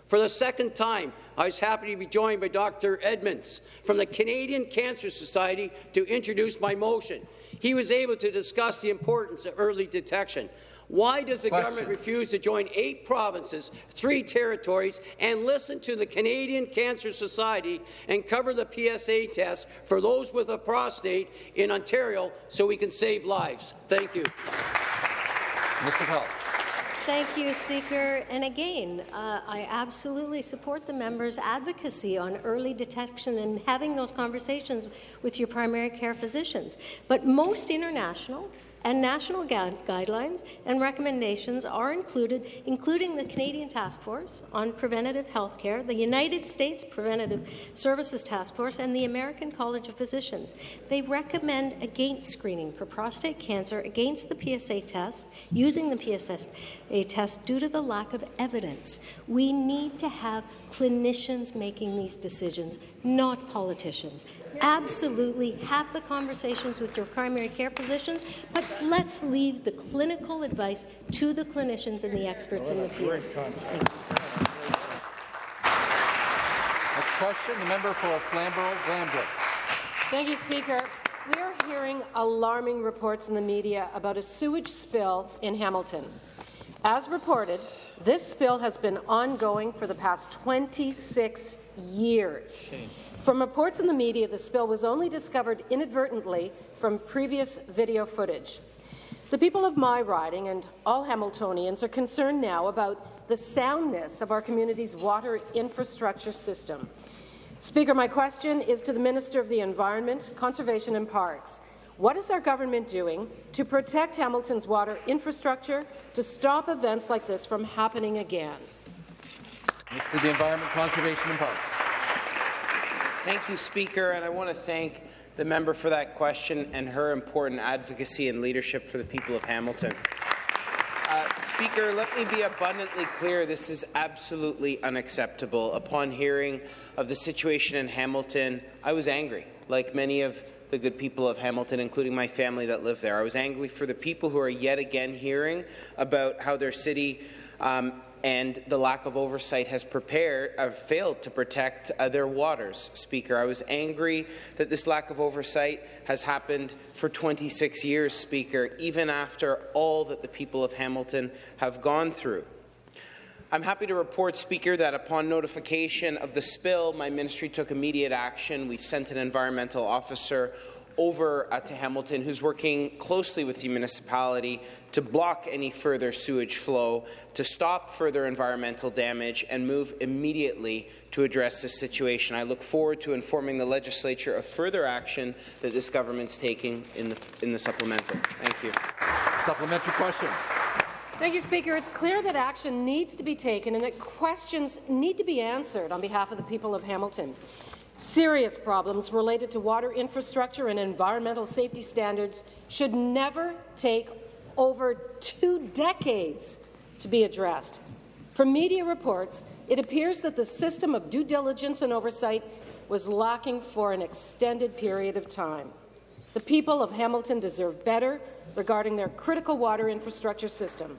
For the second time, I was happy to be joined by Dr. Edmonds from the Canadian Cancer Society to introduce my motion. He was able to discuss the importance of early detection. Why does the Question. government refuse to join eight provinces, three territories, and listen to the Canadian Cancer Society and cover the PSA test for those with a prostate in Ontario so we can save lives? Thank you. Mr. Health. Thank you, Speaker. And again, uh, I absolutely support the member's advocacy on early detection and having those conversations with your primary care physicians. But most international and national guidelines and recommendations are included, including the Canadian Task Force on Preventative Health Care, the United States Preventive Services Task Force, and the American College of Physicians. They recommend against screening for prostate cancer against the PSA test, using the PSA test due to the lack of evidence. We need to have clinicians making these decisions, not politicians. Absolutely have the conversations with your primary care physicians, but let's leave the clinical advice to the clinicians and the experts in the field. Next question, the member for Flamborough-Glanbrook. Thank you, Speaker. We are hearing alarming reports in the media about a sewage spill in Hamilton. As reported, this spill has been ongoing for the past 26 years. From reports in the media, the spill was only discovered inadvertently from previous video footage. The people of my riding and all Hamiltonians are concerned now about the soundness of our community's water infrastructure system. Speaker, my question is to the Minister of the Environment, Conservation and Parks. What is our government doing to protect Hamilton's water infrastructure to stop events like this from happening again? Minister of the Environment, Conservation and Parks. Thank you, Speaker, and I want to thank the member for that question and her important advocacy and leadership for the people of Hamilton. Uh, Speaker, let me be abundantly clear. This is absolutely unacceptable. Upon hearing of the situation in Hamilton, I was angry, like many of the good people of Hamilton, including my family that live there. I was angry for the people who are yet again hearing about how their city um, and the lack of oversight has prepared, uh, failed to protect uh, their waters, Speaker. I was angry that this lack of oversight has happened for 26 years, Speaker, even after all that the people of Hamilton have gone through. I'm happy to report, Speaker, that upon notification of the spill, my ministry took immediate action. We sent an environmental officer over uh, to Hamilton, who's working closely with the municipality to block any further sewage flow, to stop further environmental damage, and move immediately to address this situation. I look forward to informing the legislature of further action that this government's taking in the, in the supplemental. Thank you. Supplementary question. Thank you, Speaker. It's clear that action needs to be taken and that questions need to be answered on behalf of the people of Hamilton. Serious problems related to water infrastructure and environmental safety standards should never take over two decades to be addressed. From media reports, it appears that the system of due diligence and oversight was lacking for an extended period of time. The people of Hamilton deserve better regarding their critical water infrastructure system.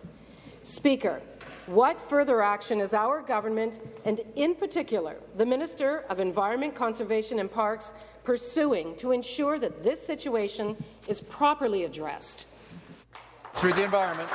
Speaker, what further action is our government, and in particular the Minister of Environment, Conservation and Parks, pursuing to ensure that this situation is properly addressed? Through the environment.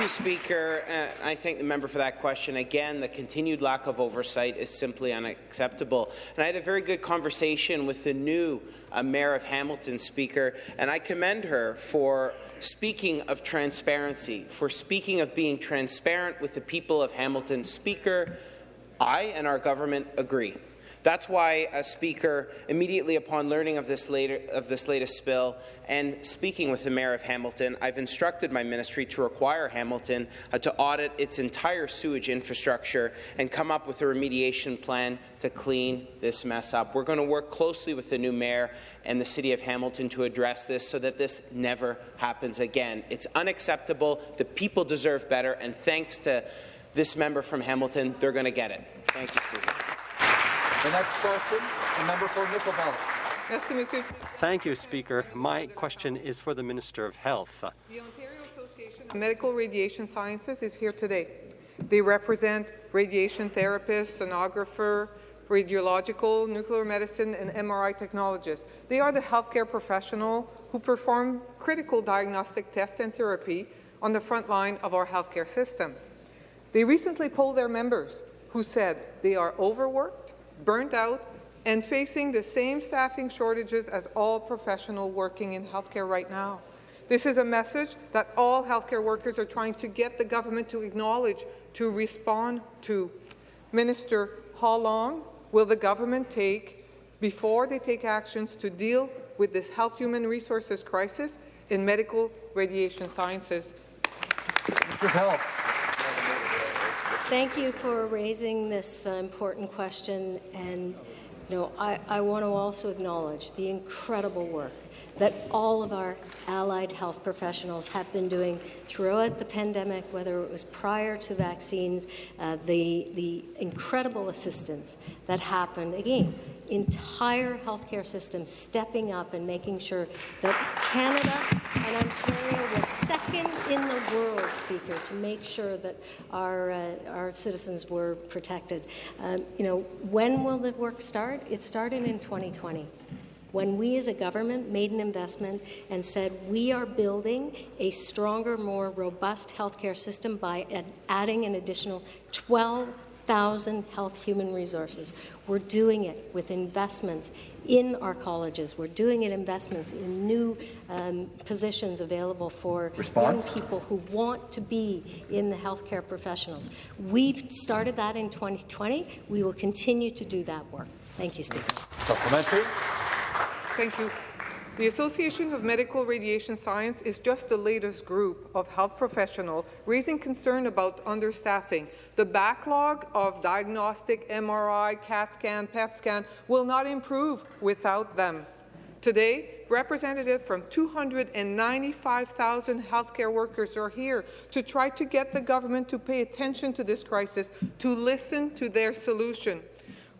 You, Speaker. Uh, I thank the member for that question. Again, the continued lack of oversight is simply unacceptable. And I had a very good conversation with the new uh, Mayor of Hamilton, Speaker, and I commend her for speaking of transparency, for speaking of being transparent with the people of Hamilton. Speaker, I and our government agree That's why, uh, Speaker, immediately upon learning of this, later, of this latest spill and speaking with the Mayor of Hamilton, I've instructed my ministry to require Hamilton uh, to audit its entire sewage infrastructure and come up with a remediation plan to clean this mess up. We're going to work closely with the new Mayor and the City of Hamilton to address this so that this never happens again. It's unacceptable. The people deserve better, and thanks to this member from Hamilton, they're going to get it. Thank you, Speaker. The next question, the member for Nickel Belt. Thank you, Speaker. My question is for the Minister of Health. The Ontario Association of Medical Radiation Sciences is here today. They represent radiation therapists, sonographer, radiological, nuclear medicine, and MRI technologists. They are the healthcare professional who perform critical diagnostic tests and therapy on the front line of our healthcare system. They recently polled their members who said they are overworked, burnt out, and facing the same staffing shortages as all professionals working in healthcare right now. This is a message that all healthcare workers are trying to get the government to acknowledge, to respond to. Minister, how long will the government take before they take actions to deal with this health human resources crisis in medical radiation sciences? Mr. Health. Thank you for raising this uh, important question. And you know, I, I want to also acknowledge the incredible work that all of our allied health professionals have been doing throughout the pandemic, whether it was prior to vaccines, uh, the, the incredible assistance that happened, again, entire healthcare system stepping up and making sure that Canada and Ontario was second in the world, Speaker, to make sure that our, uh, our citizens were protected. Um, you know, when will the work start? It started in 2020 when we as a government made an investment and said we are building a stronger, more robust healthcare system by adding an additional 12,000 health human resources. We're doing it with investments in our colleges. We're doing it investments in new um, positions available for Response? young people who want to be in the healthcare professionals. We've started that in 2020. We will continue to do that work. Thank you, Speaker. Supplementary. Thank you. The Association of Medical Radiation Science is just the latest group of health professionals raising concern about understaffing. The backlog of diagnostic MRI, CAT scan, PET scan will not improve without them. Today, representatives from 295,000 healthcare workers are here to try to get the government to pay attention to this crisis, to listen to their solution.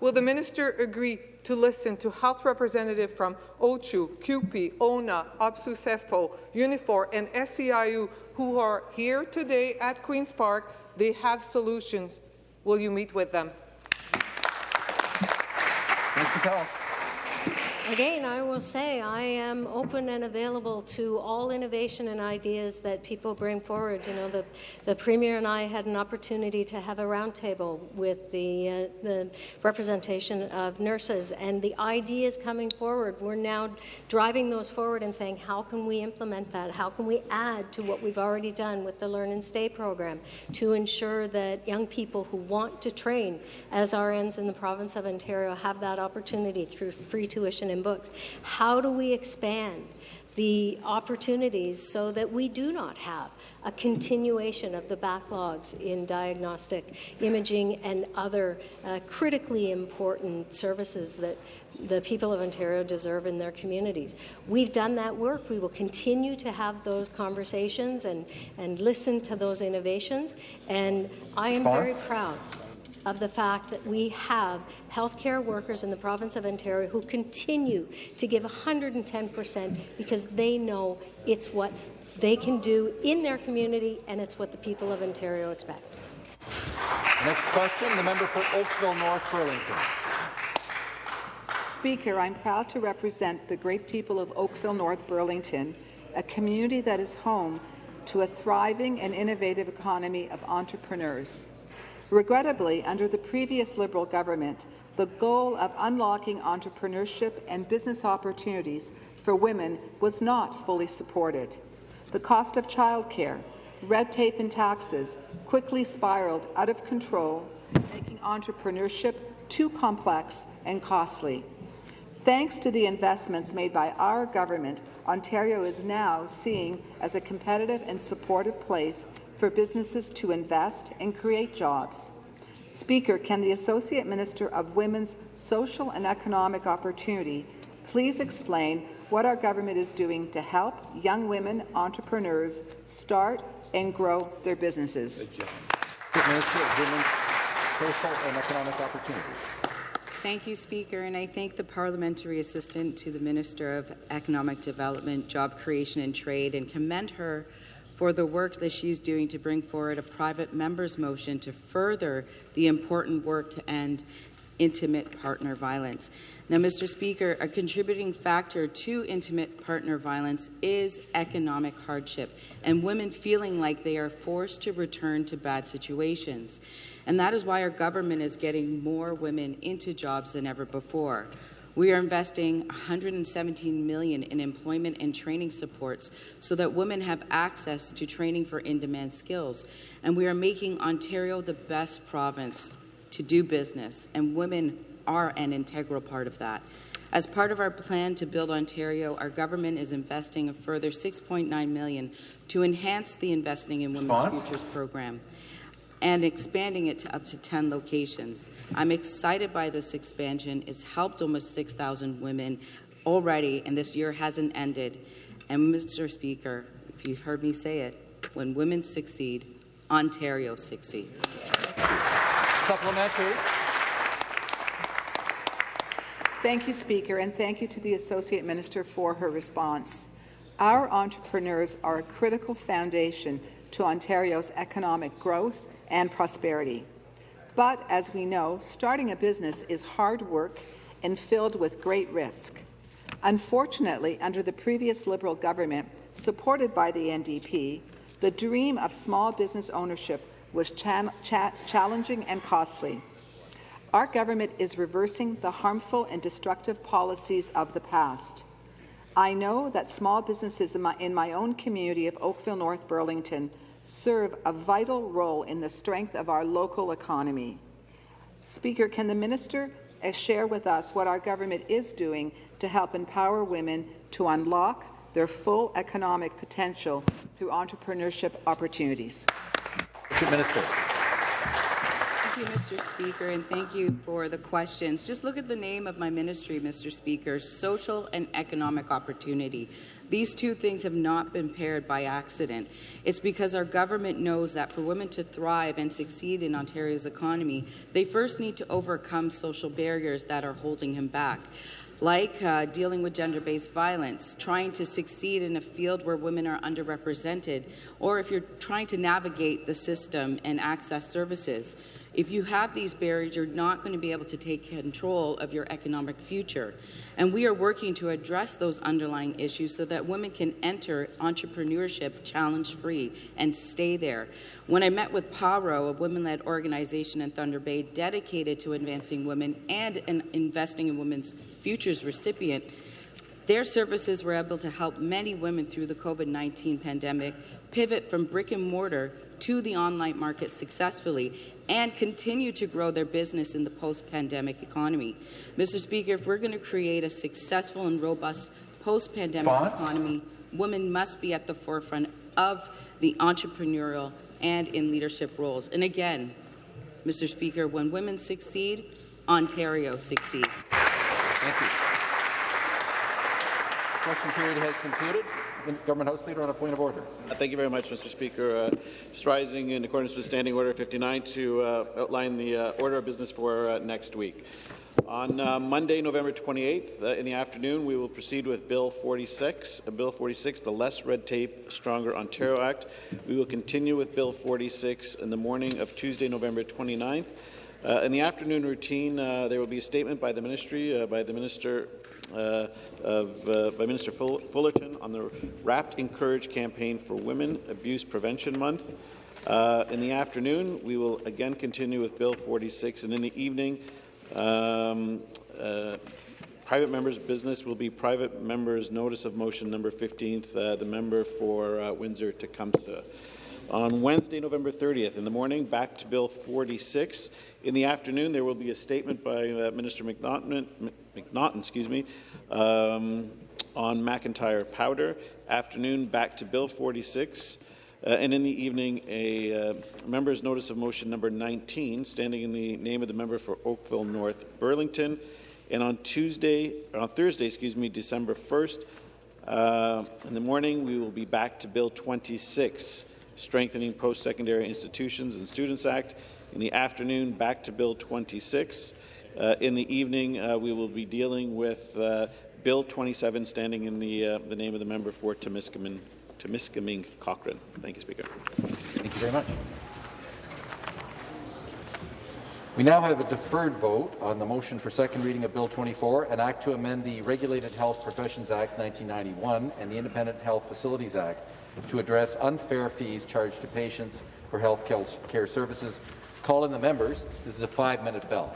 Will the minister agree to listen to health representatives from OCHU, CUPE, ONA, OPSEU-SEFPO, Unifor, and SEIU who are here today at Queen's Park. They have solutions. Will you meet with them? Mr. Again, I will say I am open and available to all innovation and ideas that people bring forward. You know, the, the Premier and I had an opportunity to have a roundtable with the, uh, the representation of nurses, and the ideas coming forward, we're now driving those forward and saying, how can we implement that? How can we add to what we've already done with the Learn and Stay program to ensure that young people who want to train as RNs in the province of Ontario have that opportunity through free tuition in books. How do we expand the opportunities so that we do not have a continuation of the backlogs in diagnostic imaging and other uh, critically important services that the people of Ontario deserve in their communities. We've done that work. We will continue to have those conversations and, and listen to those innovations. And I am very proud of the fact that we have healthcare workers in the province of Ontario who continue to give 110 percent because they know it's what they can do in their community and it's what the people of Ontario expect. Next question, the member for Oakville North Burlington. Speaker, I'm proud to represent the great people of Oakville North Burlington, a community that is home to a thriving and innovative economy of entrepreneurs. Regrettably, under the previous Liberal government, the goal of unlocking entrepreneurship and business opportunities for women was not fully supported. The cost of childcare, red tape and taxes quickly spiraled out of control, making entrepreneurship too complex and costly. Thanks to the investments made by our government, Ontario is now seen as a competitive and supportive place for businesses to invest and create jobs. Speaker, can the Associate Minister of Women's Social and Economic Opportunity please explain what our government is doing to help young women entrepreneurs start and grow their businesses? Minister of Women's Social and Economic Opportunity. Thank you, Speaker, and I thank the Parliamentary Assistant to the Minister of Economic Development, Job Creation and Trade and commend her for the work that she's doing to bring forward a private member's motion to further the important work to end intimate partner violence. Now, Mr. Speaker, a contributing factor to intimate partner violence is economic hardship and women feeling like they are forced to return to bad situations. And that is why our government is getting more women into jobs than ever before. We are investing 117 million in employment and training supports so that women have access to training for in-demand skills. And we are making Ontario the best province to do business, and women are an integral part of that. As part of our plan to build Ontario, our government is investing a further 6.9 million to enhance the Investing in Women's? Futures program and expanding it to up to 10 locations. I'm excited by this expansion. It's helped almost 6,000 women already, and this year hasn't ended. And Mr. Speaker, if you've heard me say it, when women succeed, Ontario succeeds. Supplementary. Thank you, Speaker, and thank you to the Associate Minister for her response. Our entrepreneurs are a critical foundation to Ontario's economic growth and prosperity. But as we know, starting a business is hard work and filled with great risk. Unfortunately, under the previous Liberal government, supported by the NDP, the dream of small business ownership was cha cha challenging and costly. Our government is reversing the harmful and destructive policies of the past. I know that small businesses in my, in my own community of Oakville North Burlington serve a vital role in the strength of our local economy. Speaker, can the minister uh, share with us what our government is doing to help empower women to unlock their full economic potential through entrepreneurship opportunities? Minister. Thank you, Mr. Speaker, and thank you for the questions. Just look at the name of my ministry, Mr. Speaker, social and economic opportunity. These two things have not been paired by accident. It's because our government knows that for women to thrive and succeed in Ontario's economy, they first need to overcome social barriers that are holding him back like uh, dealing with gender-based violence, trying to succeed in a field where women are underrepresented, or if you're trying to navigate the system and access services. If you have these barriers, you're not going to be able to take control of your economic future. And we are working to address those underlying issues so that women can enter entrepreneurship challenge-free and stay there. When I met with PARO, a women-led organization in Thunder Bay dedicated to advancing women and in investing in women's futures recipient, their services were able to help many women through the COVID-19 pandemic pivot from brick and mortar to the online market successfully and continue to grow their business in the post-pandemic economy. Mr. Speaker, if we're going to create a successful and robust post-pandemic economy, women must be at the forefront of the entrepreneurial and in leadership roles. And again, Mr. Speaker, when women succeed, Ontario succeeds. Thank you. Question period has concluded. Government House Leader on a point of order. Uh, thank you very much, Mr. Speaker. Uh, just rising in accordance with Standing Order 59 to uh, outline the uh, order of business for uh, next week. On uh, Monday, November 28th, in the afternoon, we will proceed with Bill 46, Bill 46, the Less Red Tape, Stronger Ontario Act. We will continue with Bill 46 in the morning of Tuesday, November 29th. Uh, in the afternoon routine, there will be a statement by the ministry, by the minister uh, of, uh, by Minister Fullerton on the Wrapped in Courage campaign for Women Abuse Prevention Month. Uh, in the afternoon, we will again continue with Bill 46, and in the evening, um, private members' business will be private members' notice of motion number 15th, the member for Windsor Tecumseh. On Wednesday, November 30th, in the morning, back to Bill 46. In the afternoon, there will be a statement by uh, Minister McNaughton, excuse me, um, on McIntyre powder. Afternoon, back to Bill 46. Uh, and in the evening, a uh, member's notice of motion number 19, standing in the name of the member for Oakville North Burlington. And on Tuesday, on Thursday, excuse me, December 1st, uh, in the morning, we will be back to Bill 26, Strengthening Post-Secondary Institutions and Students Act. In the afternoon, back to Bill 26. Uh, in the evening, uh, we will be dealing with uh, Bill 27, standing in the, uh, the name of the member for Temiskaming, Temiskaming Cochrane. Thank you, Speaker. Thank you very much. We now have a deferred vote on the motion for second reading of Bill 24, an act to amend the Regulated Health Professions Act 1991 and the Independent Health Facilities Act to address unfair fees charged to patients for health care services. Call in the members. This is a five-minute bell.